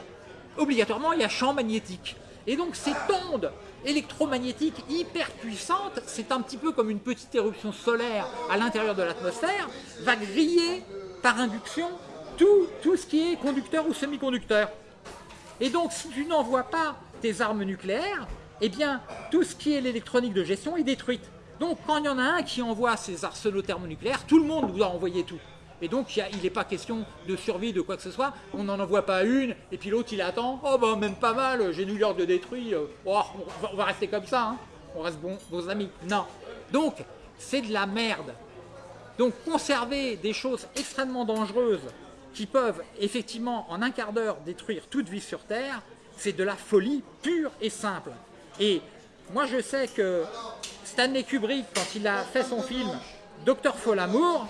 obligatoirement, il y a champ magnétique. Et donc, cette onde électromagnétique hyper puissante, c'est un petit peu comme une petite éruption solaire à l'intérieur de l'atmosphère, va griller par induction tout, tout ce qui est conducteur ou semi-conducteur. Et donc, si tu n'envoies pas tes armes nucléaires, eh bien, tout ce qui est l'électronique de gestion est détruite. Donc, quand il y en a un qui envoie ses arsenaux thermonucléaires, tout le monde doit envoyer tout. Et donc, il n'est pas question de survie de quoi que ce soit. On n'en envoie pas une, et puis l'autre, il attend. Oh, ben, même pas mal, j'ai New York de détruit. Euh, oh, on, va, rester comme ça. Hein. On reste bons, bons amis. Non. Donc, c'est de la merde. Donc, conserver des choses extrêmement dangereuses qui peuvent effectivement en un quart d'heure détruire toute vie sur Terre, c'est de la folie pure et simple. Et moi je sais que Stanley Kubrick, quand il a fait son film Docteur Folamour,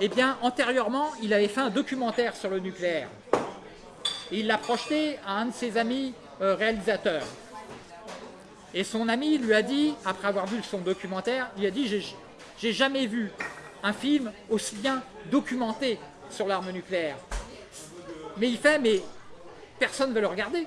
eh bien antérieurement il avait fait un documentaire sur le nucléaire. Et il l'a projeté à un de ses amis euh, réalisateurs. Et son ami lui a dit, après avoir vu son documentaire, il a dit j'ai jamais vu un film aussi bien documenté sur l'arme nucléaire. Mais il fait, mais personne ne veut le regarder.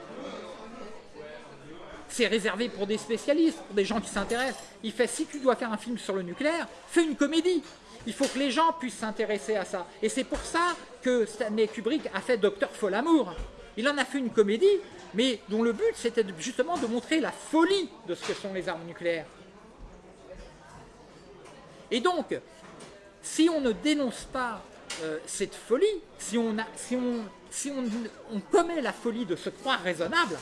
C'est réservé pour des spécialistes, pour des gens qui s'intéressent. Il fait, si tu dois faire un film sur le nucléaire, fais une comédie. Il faut que les gens puissent s'intéresser à ça. Et c'est pour ça que Stanley Kubrick a fait Docteur Folamour. Il en a fait une comédie, mais dont le but c'était justement de montrer la folie de ce que sont les armes nucléaires. Et donc, si on ne dénonce pas euh, cette folie, si, on, commet la folie de se croire raisonnable,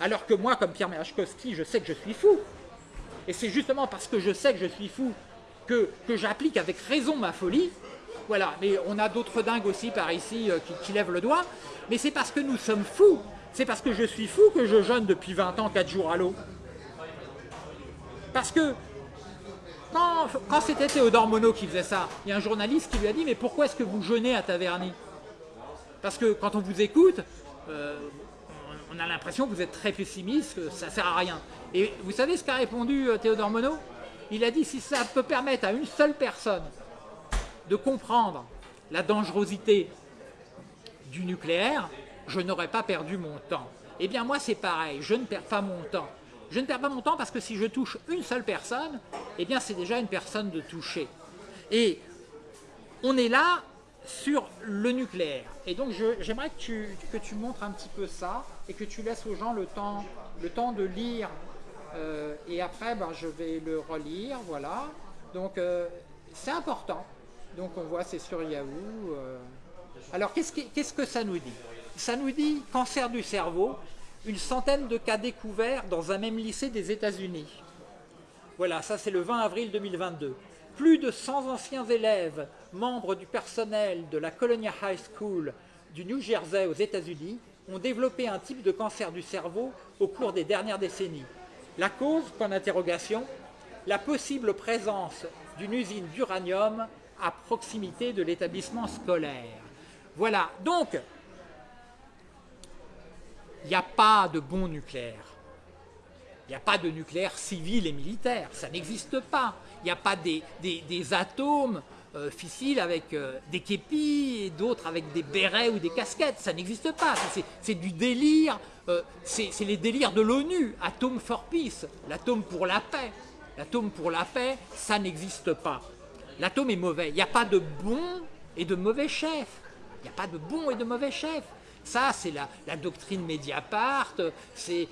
alors que moi, comme Pierre Merachkowski, je sais que je suis fou, et c'est justement parce que je sais que je suis fou que, que j'applique avec raison ma folie, voilà, mais on a d'autres dingues aussi par ici euh, qui, qui, lèvent le doigt, mais c'est parce que nous sommes fous, c'est parce que je suis fou que je jeûne depuis 20 ans 4 jours à l'eau. Parce que quand, c'était Théodore Monod qui faisait ça, il y a un journaliste qui lui a dit « Mais pourquoi est-ce que vous jeûnez à Taverny ?» Parce que quand on vous écoute, euh, on a l'impression que vous êtes très pessimiste, que ça ne sert à rien. Et vous savez ce qu'a répondu euh, Théodore Monod? Il a dit « Si ça peut permettre à une seule personne de comprendre la dangerosité du nucléaire, je n'aurais pas perdu mon temps. » Eh bien moi c'est pareil, je ne perds pas mon temps. Je ne perds pas mon temps parce que si je touche une seule personne, eh bien c'est déjà une personne de toucher. Et on est là sur le nucléaire. Et donc j'aimerais que tu, montres un petit peu ça et que tu laisses aux gens le temps de lire. Euh, et après, ben, je vais le relire, voilà. Donc euh, c'est important. Donc on voit, c'est sur Yahoo. Euh. Alors qu'est-ce que, que ça nous dit? Ça nous dit cancer du cerveau, une centaine de cas découverts dans un même lycée des États-Unis. Voilà, ça c'est le 20 avril 2022. Plus de 100 anciens élèves, membres du personnel de la Colonia High School du New Jersey aux États-Unis, ont développé un type de cancer du cerveau au cours des dernières décennies. La cause, point d'interrogation, la possible présence d'une usine d'uranium à proximité de l'établissement scolaire. Voilà, donc il n'y a pas de bon nucléaire. Il n'y a pas de nucléaire civil et militaire, ça n'existe pas. Il n'y a pas des, atomes euh, avec euh, des képis et d'autres avec des bérets ou des casquettes, ça n'existe pas. C'est du délire, euh, c'est les délires de l'ONU, atome for peace, l'atome pour la paix. L'atome pour la paix, ça n'existe pas. L'atome est mauvais, il n'y a pas de bon et de mauvais chef. Il n'y a pas de bon et de mauvais chef. Ça, c'est la, doctrine Mediapart, c'est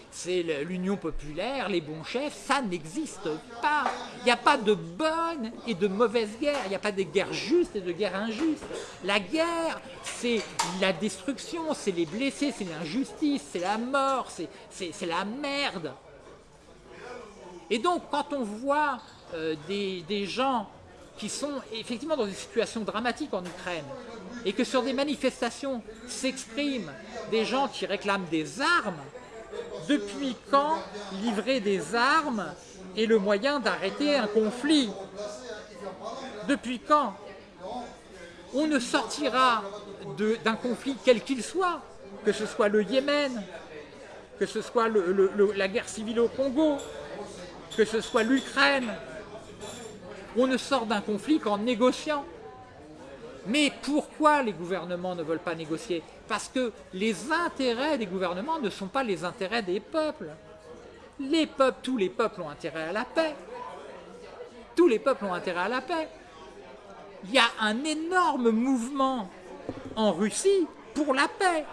l'union populaire, les bons chefs, ça n'existe pas. Il n'y a pas de bonne et de mauvaise guerre, il n'y a pas de guerre juste et de guerre injuste. La guerre, c'est la destruction, c'est les blessés, c'est l'injustice, c'est la mort, c'est la merde. Et donc, quand on voit euh, des, des gens qui sont effectivement dans une situation dramatique en Ukraine, et que sur des manifestations s'expriment des gens qui réclament des armes, depuis quand livrer des armes est le moyen d'arrêter un conflit? Depuis quand On ne sortira d'un conflit quel qu'il soit que ce soit le Yémen, que ce soit la guerre civile au Congo, que ce soit l'Ukraine? On ne sort d'un conflit qu'en négociant. Mais pourquoi les gouvernements ne veulent pas négocier? Parce que les intérêts des gouvernements ne sont pas les intérêts des peuples. Les peuples, tous les peuples ont intérêt à la paix. Tous les peuples ont intérêt à la paix. Il y a un énorme mouvement en Russie pour la paix.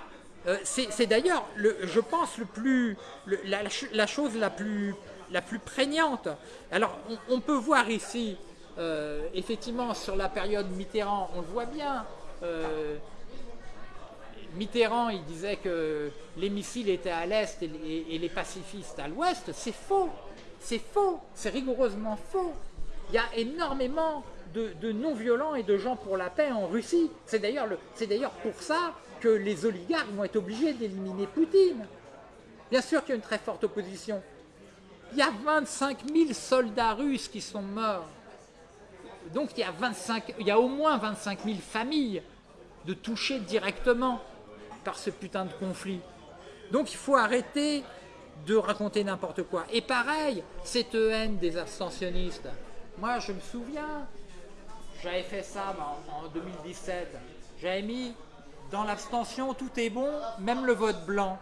Euh, c'est d'ailleurs, je pense, le plus, la, chose la plus, la plus prégnante. Alors, on, peut voir ici, euh, effectivement, sur la période Mitterrand, on le voit bien, euh, Mitterrand, il disait que les missiles étaient à l'est et, les pacifistes à l'ouest. C'est faux. C'est faux. C'est rigoureusement faux. Il y a énormément de, non-violents et de gens pour la paix en Russie. C'est d'ailleurs pour ça que les oligarques vont être obligés d'éliminer Poutine. Bien sûr qu'il y a une très forte opposition. Il y a 25 000 soldats russes qui sont morts. Donc il y a, 25, il y a au moins 25 000 familles de toucher directement par ce putain de conflit. Donc il faut arrêter de raconter n'importe quoi. Et pareil, cette haine des abstentionnistes. Moi, je me souviens, j'avais fait ça en, 2017. J'avais mis dans l'abstention, tout est bon, même le vote blanc.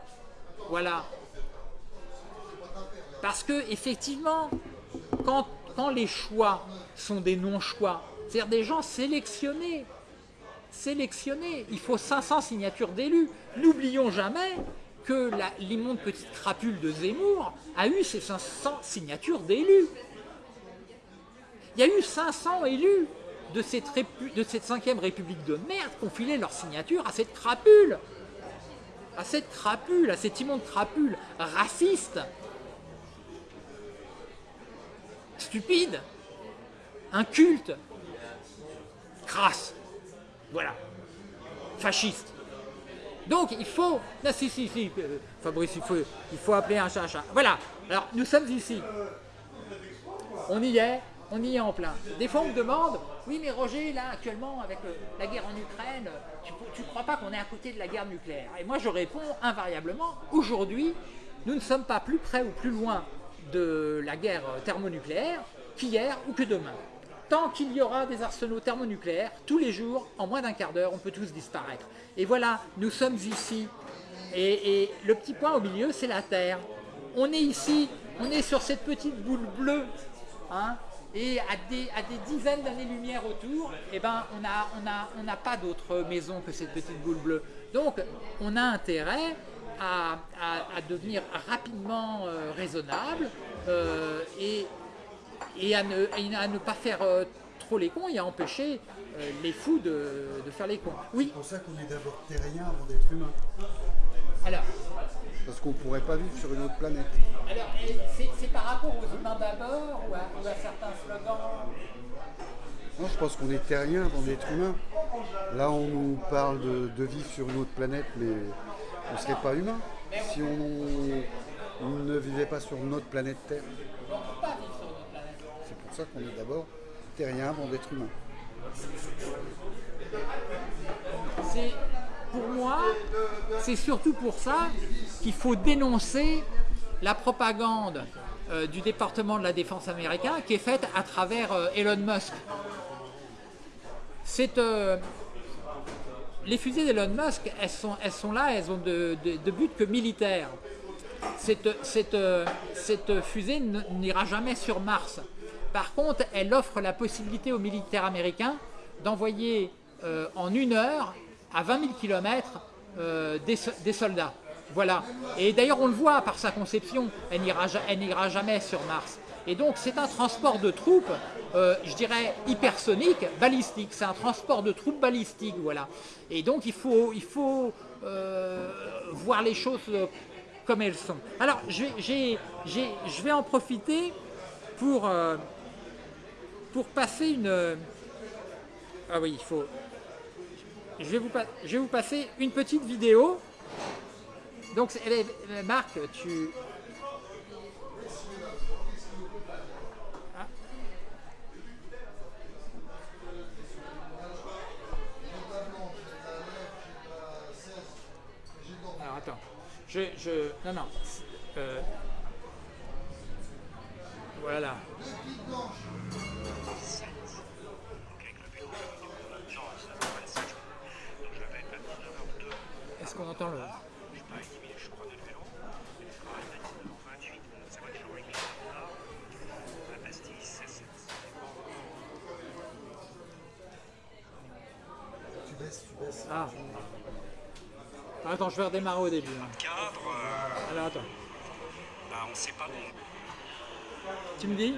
Voilà. Parce que, effectivement, quand, quand les choix sont des non-choix, c'est-à-dire des gens sélectionnés, sélectionnés, il faut 500 signatures d'élus. N'oublions jamais que l'immonde petite crapule de Zemmour a eu ses 500 signatures d'élus. Il y a eu 500 élus de cette, de cette cinquième république de merde qui ont filé leur signature à cette crapule. À cette crapule, à cette immonde crapule raciste. Stupide. Inculte. Crasse. Voilà. Fasciste. Donc il faut... Non, si, si, si, euh, Fabrice, il faut, il faut appeler un chat un chat. Voilà. Alors, nous sommes ici. On y est, on y est en plein. Des fois, on me demande, oui, mais Roger, là, actuellement, avec euh, la guerre en Ukraine, tu ne crois pas qu'on est à côté de la guerre nucléaire? Et moi, je réponds invariablement, aujourd'hui, nous ne sommes pas plus près ou plus loin de la guerre thermonucléaire qu'hier ou que demain. Tant qu'il y aura des arsenaux thermonucléaires, tous les jours, en moins d'un quart d'heure, on peut tous disparaître. Et voilà, nous sommes ici. Et, le petit point au milieu, c'est la Terre. On est ici, on est sur cette petite boule bleue, hein, et à des, à des dizaines d'années-lumière autour, eh ben, on n'a on a, on pas d'autre maison que cette petite boule bleue. Donc, on a intérêt à, à, devenir rapidement euh, raisonnable euh, et, et, à ne, à ne pas faire euh, trop les cons et à empêcher les fous de, de, faire les cons. Oui. C'est pour ça qu'on est d'abord terrien avant d'être humain. Alors, parce qu'on ne pourrait pas vivre sur une autre planète. Alors, c'est par rapport aux humains d'abord ou, à certains slogans? Non, je pense qu'on est terrien avant d'être humain. Là, on nous parle de, vivre sur une autre planète, mais on ne serait pas humain si on, ne vivait pas sur notre planète Terre. C'est pour ça qu'on est d'abord terrien avant d'être humain. C'est pour moi, c'est surtout pour ça qu'il faut dénoncer la propagande euh, du département de la défense américain qui est faite à travers euh, Elon Musk. Euh, les fusées d'Elon Musk, elles sont, elles sont là, elles ont de, but que militaire. Cette, fusée n'ira jamais sur Mars. Par contre, elle offre la possibilité aux militaires américains d'envoyer en une heure à 20 000 km des, soldats. Voilà. Et d'ailleurs, on le voit par sa conception, elle n'ira jamais sur Mars. Et donc, c'est un transport de troupes, euh, je dirais, hypersonique, balistique. C'est un transport de troupes balistiques, voilà. Et donc, il faut, il faut euh, voir les choses comme elles sont. Alors, je vais, en profiter pour, euh, pour passer une... Ah oui, il faut, je vais vous, je vais vous passer une petite vidéo. Donc, Marc, tu, Je, je, non, non. Euh, voilà. Est-ce qu'on entend le... Tu baisses, tu baisses. Ah. Attends, je vais redémarrer au début. hein. cadre, euh, Alors attends. bah, on ne sait pas bon. Tu me dis?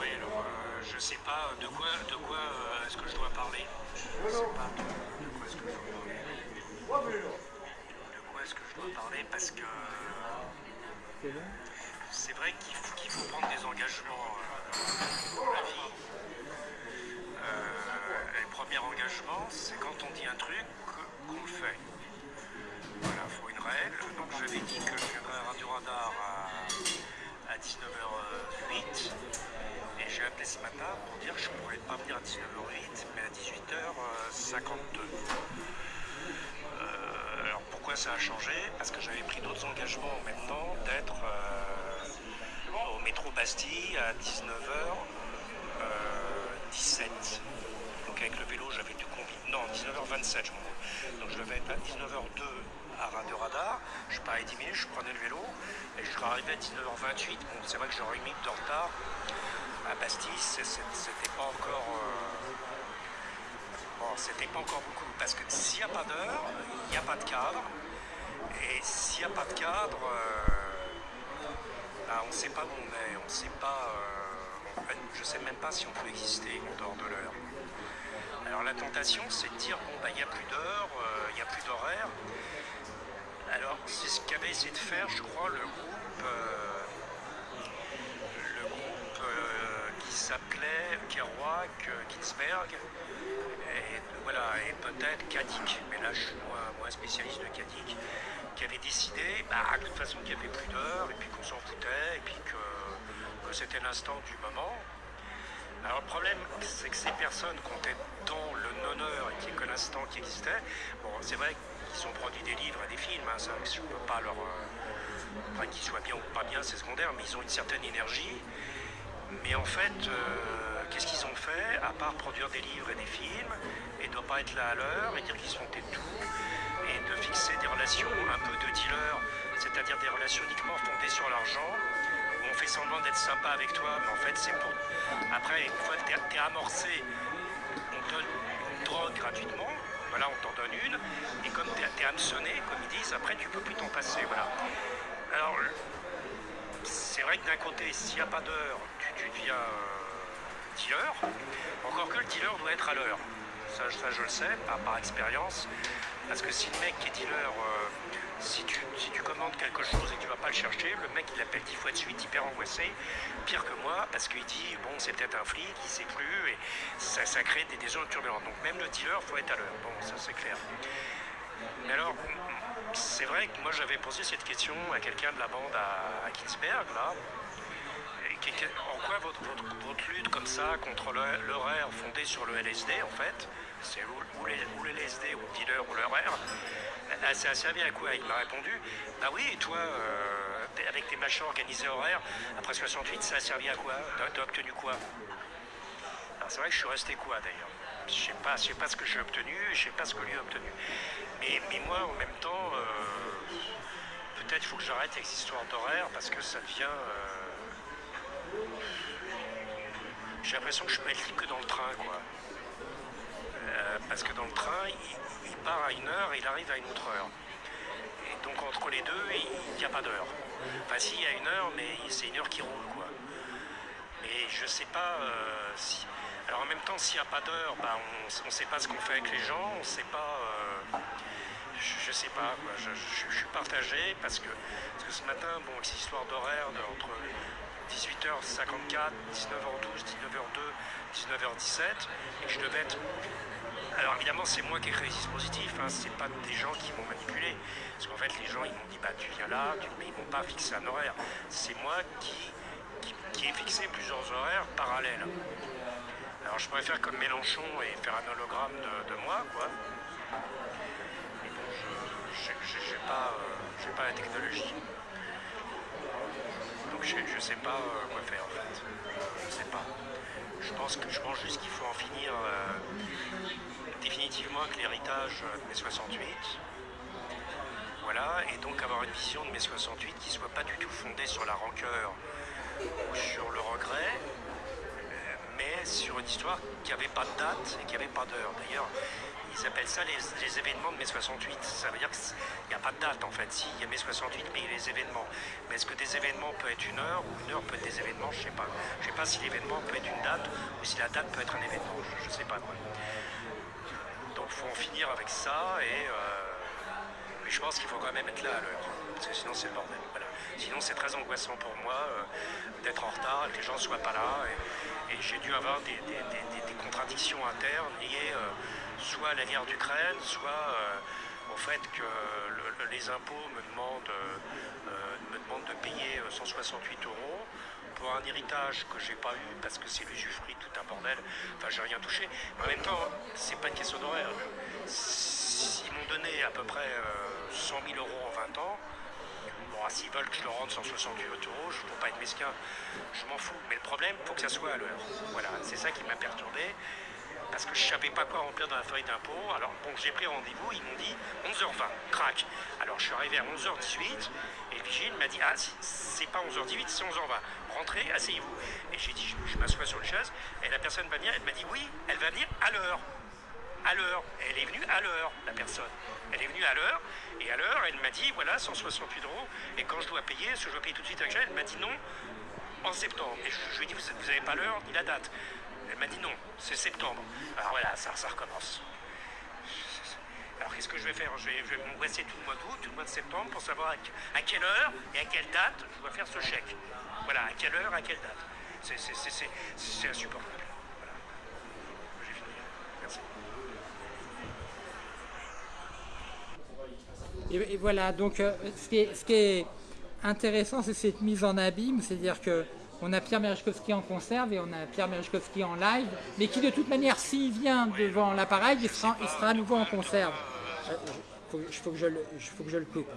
Oui, alors euh, je sais pas de quoi, de quoi euh, est-ce que je dois parler. Je sais pas de, quoi est-ce que je dois parler. De quoi est-ce que je dois parler parce que C'est vrai qu'il faut, faut prendre des engagements euh, dans la vie. Le premier engagement, c'est quand on dit un truc qu'on le fait. Donc j'avais dit que je viendrais à Radio Radar à, à 19h08 et j'ai appelé ce matin pour dire que je ne pourrais pas venir à 19h08 mais à 18h52. Euh, alors pourquoi ça a changé? Parce que j'avais pris d'autres engagements en même temps d'être euh, au métro Bastille à 19h17. Donc avec le vélo j'avais dû combiner. Non, 19h27 je m'en. Donc je devais être à 19h02 à Radio Radar. Je parlais 10 minutes, je prenais le vélo et je serais arrivé à 19h28. Bon, c'est vrai que j'aurais minute de retard à Bastille, c'était pas encore. euh, Bon, c'était pas encore beaucoup, parce que s'il n'y a pas d'heure, il n'y a pas de cadre. Et s'il n'y a pas de cadre, euh, bah, on ne sait pas où on est, on sait pas. euh, je ne sais même pas si on peut exister en dehors de l'heure. Alors la tentation, c'est de dire bon, bah, il n'y a plus d'heure, euh, il n'y a plus d'horaire. Alors, c'est ce qu'avait essayé de faire, je crois, le groupe. euh, le groupe euh, qui s'appelait Kerouac, Ginsberg, et voilà, et peut-être Kadik, mais là je suis moins, spécialiste de Kadik, qui avait décidé bah, de toute façon qu'il n'y avait plus d'heure, et puis qu'on s'en foutait, et puis que, que c'était l'instant du moment. Alors le problème, c'est que ces personnes comptaient dans le n'y ait que l'instant qui existait. Bon, c'est vrai qu'ils ont produit des livres et des films, hein, ça, je ne peux pas leur... euh, qu'ils soient bien ou pas bien, c'est secondaire, mais ils ont une certaine énergie. Mais en fait, euh, qu'est-ce qu'ils ont fait, à part produire des livres et des films, et ne pas être là à l'heure, et dire qu'ils sont tout, et de fixer des relations un peu de dealer, c'est-à-dire des relations uniquement fondées sur l'argent, où on fait semblant d'être sympa avec toi, mais en fait c'est pour... Après, une fois que t'es amorcé, donne une drogue gratuitement, voilà, on t'en donne une, et comme t'es es hameçonné, comme ils disent, après tu peux plus t'en passer, voilà. Alors, c'est vrai que d'un côté, s'il n'y a pas d'heure, tu, deviens euh, dealer. Encore que le dealer doit être à l'heure. Ça, je le sais, par, par expérience. Parce que si le mec qui est dealer, euh, si, tu, commandes quelque chose et que tu vas pas le chercher, le mec il appelle dix fois de suite, hyper angoissé, pire que moi, parce qu'il dit bon c'est peut-être un flic, il sait plus, et ça, ça crée des, des zones turbulentes. Donc même le dealer, faut être à l'heure. Bon, ça c'est clair. Mais alors, c'est vrai que moi j'avais posé cette question à quelqu'un de la bande à, à là. En quoi votre, lutte comme ça contre l'horaire fondé sur le LSD, en fait, c'est ou, ou le LSD ou le dealer ou l'horaire, ça a servi à quoi Il m'a répondu, bah oui, et toi, euh, avec tes machins organisés horaires, après 68, ça a servi à quoi T'as obtenu quoi? C'est vrai que je suis resté quoi d'ailleurs? Je sais pas, je sais pas ce que j'ai obtenu, je sais pas ce que lui a obtenu. Mais, moi en même temps, euh, peut-être faut que j'arrête avec cette histoire d'horaire parce que ça devient. euh, j'ai l'impression que je peux être libre que dans le train quoi. Euh, parce que dans le train, il, part à une heure et il arrive à une autre heure. Et donc entre les deux, il n'y a pas d'heure. Enfin si, il y a une heure, mais c'est une heure qui roule quoi. Mais je sais pas euh, si. Alors en même temps, s'il n'y a pas d'heure, bah, on ne sait pas ce qu'on fait avec les gens, on ne sait pas. euh, je, sais pas. Je, suis partagé parce que, parce que ce matin, bon, cette histoire d'horaire entre 18h54, 19h12, 19h02, 19h17, et je devais être. Alors évidemment, c'est moi qui ai créé ce dispositif, hein, c'est pas des gens qui m'ont manipulé. Parce qu'en fait, les gens, ils m'ont dit, bah tu viens là, tu- mais ils m'ont pas fixé un horaire. C'est moi qui, ai fixé plusieurs horaires parallèles. Alors je pourrais faire comme Mélenchon et faire un hologramme de, moi, quoi. Mais bon, je, pas, euh, pas la technologie. Je ne sais pas quoi faire en fait. Je sais pas. Je pense je juste qu'il faut en finir définitivement avec l'héritage de mai 68. Voilà, et donc avoir une vision de mai 68 qui soit pas du tout fondée sur la rancœur ou sur le regret, mais sur une histoire qui n'avait pas de date et qui n'avait pas d'heure. D'ailleurs, ils appellent ça les, événements de mai 68. Ça veut dire qu'il n'y a pas de date en fait. Si, il y a mai 68, mais il y a les événements. Mais est-ce que des événements peuvent être une heure ou une heure peut être des événements? Je ne sais pas. Je ne sais pas si l'événement peut être une date ou si la date peut être un événement. Je ne sais pas. Donc il faut en finir avec ça et euh, mais je pense qu'il faut quand même être là à l'heure. Parce que sinon c'est le bordel. Sinon c'est très angoissant pour moi euh, d'être en retard et que les gens ne soient pas là. Et, j'ai dû avoir des, contradictions internes liées euh, soit à la guerre d'Ukraine, soit euh, au fait que les impôts me demandent, me demandent de payer 168 euros pour un héritage que j'ai pas eu parce que c'est l'usufruit, tout un bordel. Enfin, j'ai rien touché. Mais en même temps, c'est pas une question d'horaire. S'ils m'ont donné à peu près 100 000 euros en 20 ans, ah, s'ils veulent que je le rende 168 euros, je ne peux pas être mesquin, je m'en fous. Mais le problème, il faut que ça soit à l'heure. Voilà, c'est ça qui m'a perturbé. Parce que je ne savais pas quoi remplir dans la feuille d'impôt. Alors, bon, j'ai pris rendez-vous, ils m'ont dit 11h20, crac. Alors, je suis arrivé à 11h18 et le vigile m'a dit Ah, c'est pas 11h18, c'est 11h20. Rentrez, asseyez-vous. Et j'ai dit Je, m'assois sur une chaise et la personne va venir, elle m'a dit Oui, elle va venir à l'heure à l'heure. Elle est venue à l'heure, la personne. Elle est venue à l'heure, et à l'heure, elle m'a dit, voilà, 168 euros, et quand je dois payer, ce que je dois payer tout de suite avec elle, elle m'a dit non, en septembre. Et je, lui ai dit, vous n'avez pas l'heure ni la date. Elle m'a dit non, c'est septembre. Alors voilà, ça, ça recommence. Alors qu'est-ce que je vais faire? Je vais, m'angoisser tout le mois d'août, tout le mois de septembre pour savoir à, quelle heure et à quelle date je dois faire ce chèque. Voilà, à quelle heure, à quelle date. C'est insupportable. Et, voilà, donc euh, ce, qui est, intéressant, c'est cette mise en abîme, c'est-à-dire que on a Pierre Merechkowski en conserve et on a Pierre Merechkowski en live, mais qui de toute manière, s'il vient devant l'appareil, il sera, il à nouveau en conserve. Il euh, le, faut que je le coupe.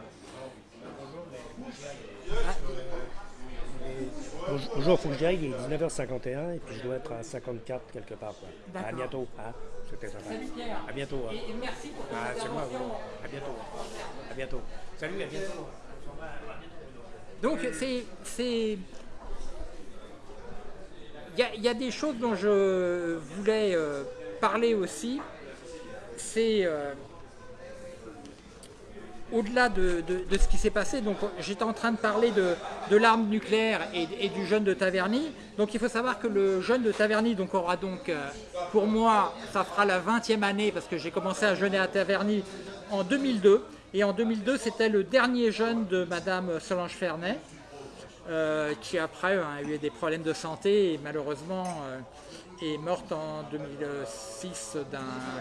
Bonjour, il faut que j'y aille, il est 19h51 et puis je dois être à 54 quelque part. À bientôt. Hein. C'était sympa. Salut Pierre. À bientôt. Hein. Et, merci pour ton ah, C'est moi. À bientôt. À bientôt. Salut, à bientôt. Donc c'est... Il y, a des choses dont je voulais euh, parler aussi. C'est... Euh, au-delà de, ce qui s'est passé, donc j'étais en train de parler de, l'arme nucléaire et, du jeune de Taverny. Donc il faut savoir que le jeune de Taverny donc, aura donc, euh, pour moi, ça fera la 20e année parce que j'ai commencé à jeûner à Taverny en 2002. Et en 2002, c'était le dernier jeune de Madame Solange Fernet, euh, qui après a eu des problèmes de santé et malheureusement euh, est morte en 2006 d'un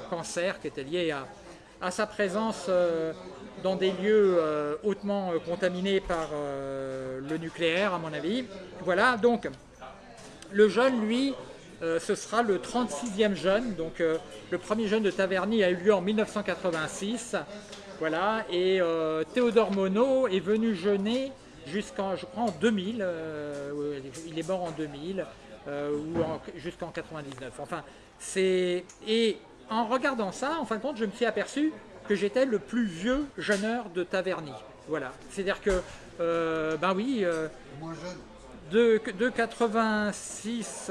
cancer qui était lié à, à sa présence dans des lieux euh, hautement euh, contaminés par euh, le nucléaire, à mon avis. Voilà, donc le jeune, lui, ce sera le 36e jeune. Donc le premier jeune de Taverny a eu lieu en 1986. Voilà, et Théodore Monod est venu jeûner jusqu'en, je crois, en 2000. il est mort en 2000 ou jusqu'en 99. Enfin, c'est et en regardant ça, en fin de compte, je me suis aperçu que j'étais le plus vieux jeuneur de Taverny. Voilà, c'est-à-dire que, euh, ben oui, euh, de, de 86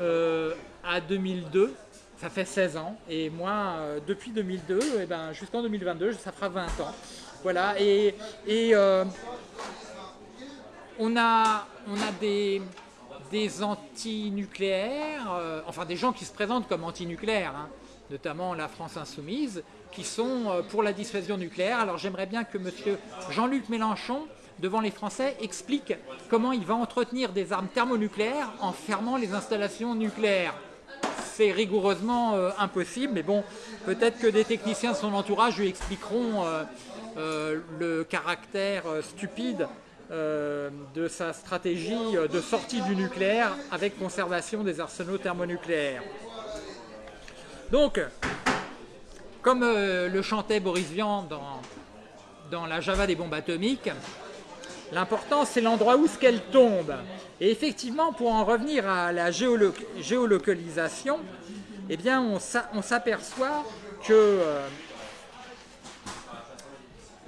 euh, à 2002, ça fait 16 ans, et moi, depuis 2002, et eh ben, jusqu'en 2022, ça fera 20 ans. Voilà, et, et on, a, on a des, des anti-nucléaires, enfin des gens qui se présentent comme anti-nucléaires, hein, notamment la France Insoumise, qui sont euh, pour la dissuasion nucléaire. Alors j'aimerais bien que M. Jean-Luc Mélenchon, devant les Français, explique comment il va entretenir des armes thermonucléaires en fermant les installations nucléaires. C'est rigoureusement euh, impossible, mais bon, peut-être que des techniciens de son entourage lui expliqueront euh, le caractère stupide de sa stratégie de sortie du nucléaire avec conservation des arsenaux thermonucléaires. Donc, comme euh, le chantait Boris Vian dans dans la Java des bombes atomiques, l'important c'est l'endroit où ce qu'elle tombe. Et effectivement, pour en revenir à la géolocalisation, eh bien, on s'aperçoit que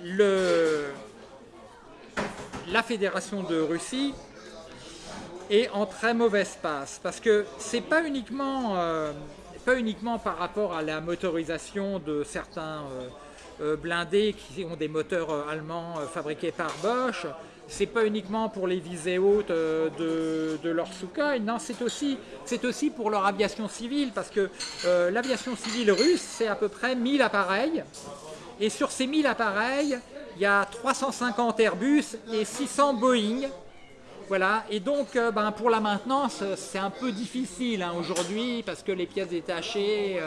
euh, la Fédération de Russie est en très mauvaise passe. Parce que c'est pas uniquement, euh, pas uniquement par rapport à la motorisation de certains euh, blindés qui ont des moteurs allemands fabriqués par Bosch, c'est pas uniquement pour les visées hautes euh, de, de leur Sukhoi, non, c'est aussi, aussi pour leur aviation civile, parce que euh, l'aviation civile russe, c'est à peu près 1000 appareils, et sur ces 1000 appareils, il y a 350 Airbus et 600 Boeing, voilà, et donc euh, ben, pour la maintenance, c'est un peu difficile hein, aujourd'hui, parce que les pièces détachées,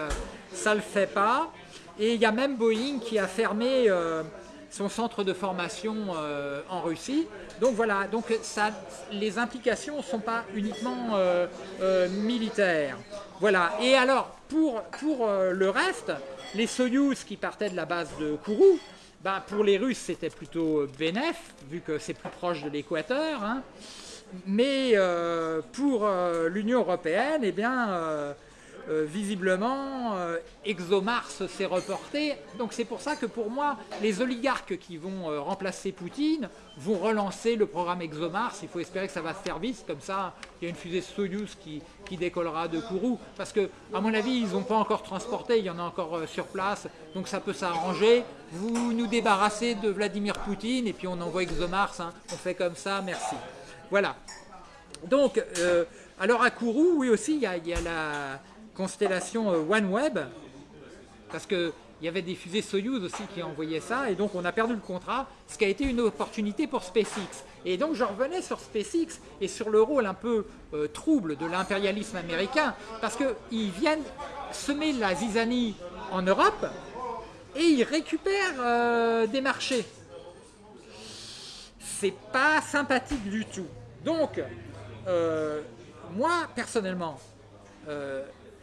ça ne le fait pas, et il y a même Boeing qui a fermé son centre de formation euh, en Russie. Donc voilà, donc ça, les implications ne sont pas uniquement euh, euh, militaires. Voilà, et alors pour, pour le reste, les Soyouz qui partaient de la base de Kourou, ben, pour les Russes c'était plutôt bénéf, vu que c'est plus proche de l'équateur. Hein. Mais pour l'Union Européenne, eh bien, euh, visiblement, euh, ExoMars s'est reporté. Donc c'est pour ça que pour moi, les oligarques qui vont euh, remplacer Poutine vont relancer le programme ExoMars. Il faut espérer que ça va se faire comme ça, il y a une fusée Soyuz qui, décollera de Kourou. Parce que, à mon avis, ils n'ont pas encore transporté, il y en a encore sur place, donc ça peut s'arranger. Vous nous débarrassez de Vladimir Poutine et puis on envoie ExoMars, hein. on fait comme ça, merci. Voilà. Donc, alors à Kourou, oui aussi, il y a la constellation euh, OneWeb, parce qu'il y avait des fusées Soyuz aussi qui envoyaient ça, et donc on a perdu le contrat, ce qui a été une opportunité pour SpaceX. Et donc je revenais sur SpaceX et sur le rôle un peu euh, trouble de l'impérialisme américain, parce qu'ils viennent semer la zizanie en Europe, et ils récupèrent euh, des marchés. C'est pas sympathique du tout. Donc, moi, personnellement,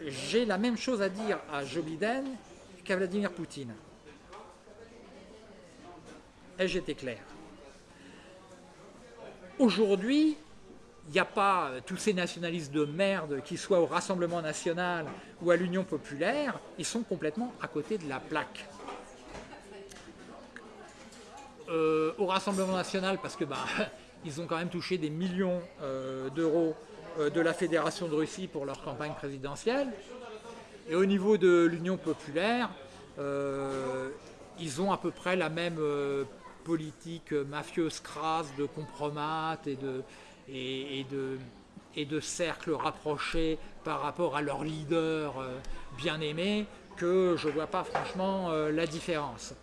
j'ai la même chose à dire à Joe Biden qu'à Vladimir Poutine. Et j'étais clair. Aujourd'hui, il n'y a pas euh, tous ces nationalistes de merde qui soient au Rassemblement National ou à l'Union Populaire, ils sont complètement à côté de la plaque. Euh, au Rassemblement National, parce que bah, ils ont quand même touché des millions euh, d'euros de la Fédération de Russie pour leur campagne présidentielle. Et au niveau de l'Union populaire, euh, ils ont à peu près la même euh, politique mafieuse crasse de compromat et de, et, de, et de cercles rapprochés par rapport à leur leader bien aimé que je ne vois pas franchement la différence.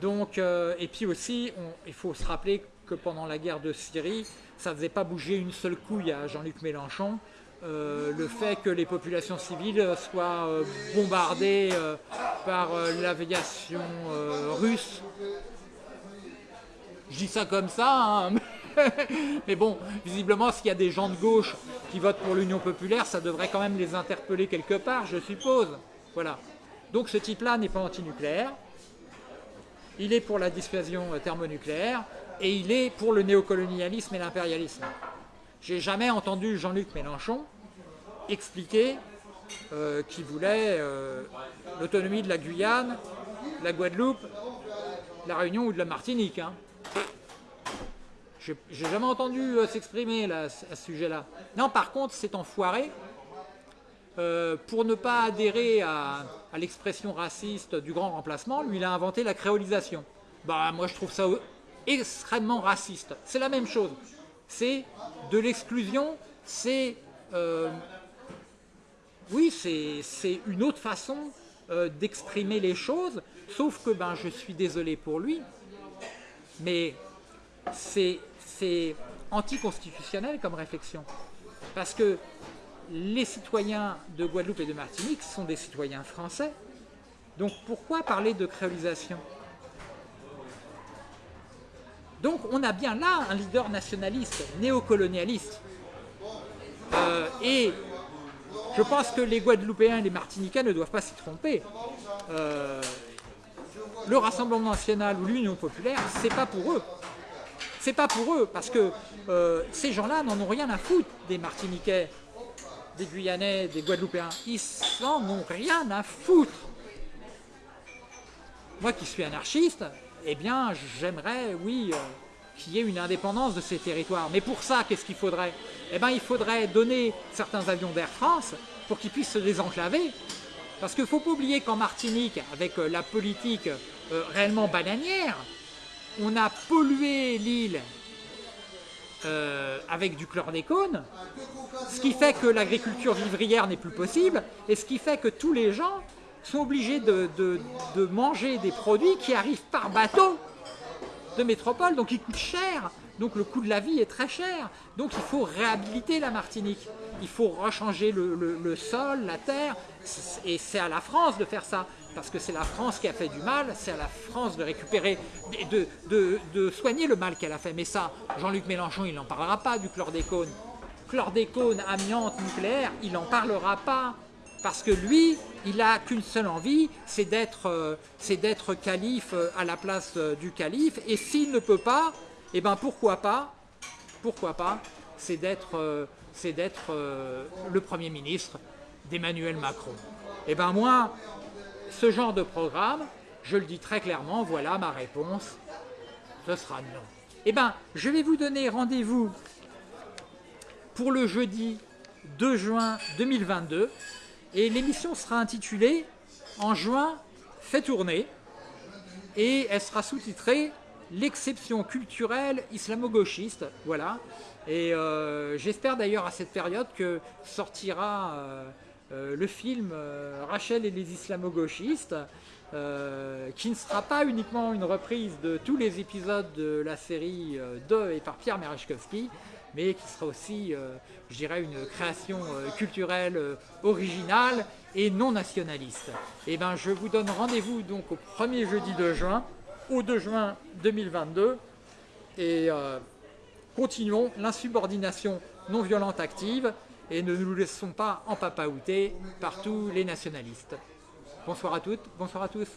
Donc, et puis aussi, il faut se rappeler que pendant la guerre de Syrie, ça ne faisait pas bouger une seule couille à Jean-Luc Mélenchon. Euh, le fait que les populations civiles soient euh, bombardées euh, par l'aviation russe. Je dis ça comme ça, hein, mais bon, visiblement, s'il y a des gens de gauche qui votent pour l'Union populaire, ça devrait quand même les interpeller quelque part, je suppose. Voilà. Donc ce type-là n'est pas antinucléaire. Il est pour la dissuasion thermonucléaire et il est pour le néocolonialisme et l'impérialisme. J'ai jamais entendu Jean-Luc Mélenchon expliquer euh, qu'il voulait euh, l'autonomie de la Guyane, la Guadeloupe, la Réunion ou de la Martinique. Hein. J'ai jamais entendu euh, s'exprimer à ce sujet-là. Non, par contre, c'est enfoiré. pour ne pas adhérer à, à l'expression raciste du grand remplacement, lui, il a inventé la créolisation. Bah, moi, je trouve ça extrêmement raciste. C'est la même chose. C'est de l'exclusion, c'est... Euh, oui, c'est une autre façon euh, d'exprimer les choses, sauf que ben, je suis désolé pour lui, mais c'est anticonstitutionnel comme réflexion. Parce que les citoyens de Guadeloupe et de Martinique sont des citoyens français. Donc pourquoi parler de créolisation? Donc on a bien là un leader nationaliste, néocolonialiste. Euh, et je pense que les Guadeloupéens et les Martiniquais ne doivent pas s'y tromper. Euh, le Rassemblement national ou l'Union populaire, c'est pas pour eux. C'est pas pour eux, parce que euh, ces gens-là n'en ont rien à foutre des Martiniquais, des Guyanais, des Guadeloupéens. Ils n'en ont rien à foutre. Moi qui suis anarchiste, eh bien, j'aimerais, oui, euh, qu'il y ait une indépendance de ces territoires. Mais pour ça, qu'est-ce qu'il faudrait? Eh bien, il faudrait donner certains avions d'Air France pour qu'ils puissent se désenclaver. Parce qu'il ne faut pas oublier qu'en Martinique, avec euh, la politique euh, réellement bananière, on a pollué l'île avec du chlordécone, ce qui fait que l'agriculture vivrière n'est plus possible, et ce qui fait que tous les gens sont obligés de, manger des produits qui arrivent par bateau de métropole, donc ils coûtent cher. Donc le coût de la vie est très cher. Donc il faut réhabiliter la Martinique. Il faut rechanger le, sol, la terre. Et c'est à la France de faire ça. Parce que c'est la France qui a fait du mal, c'est à la France de récupérer, de, de soigner le mal qu'elle a fait. Mais ça, Jean-Luc Mélenchon, il n'en parlera pas du chlordécone. Chlordécone, amiante, nucléaire, il n'en parlera pas. Parce que lui, il n'a qu'une seule envie, c'est d'être euh, calife euh, à la place euh, du calife. Et s'il ne peut pas, eh ben pourquoi pas Pourquoi pas C'est d'être le Premier ministre d'Emmanuel Macron. Eh ben moi, ce genre de programme, je le dis très clairement, voilà ma réponse, ce sera non. Eh ben, je vais vous donner rendez-vous pour le jeudi 2 juin 2022 et l'émission sera intitulée « En juin, fait tourner » et elle sera sous-titrée « L'exception culturelle islamo-gauchiste ». Voilà. Et euh, j'espère d'ailleurs à cette période que sortira euh, euh, le film Rachel et les islamo-gauchistes, qui ne sera pas uniquement une reprise de tous les épisodes de la série de et par Pierre Merechkowski, mais qui sera aussi, euh, je dirais, une création euh, culturelle euh, originale et non nationaliste. Et eh ben, je vous donne rendez-vous donc au premier jeudi de juin, au 2 juin 2022, et continuons l'insubordination non violente active et ne nous laissons pas en papaouter par tous les nationalistes. Bonsoir à toutes, bonsoir à tous.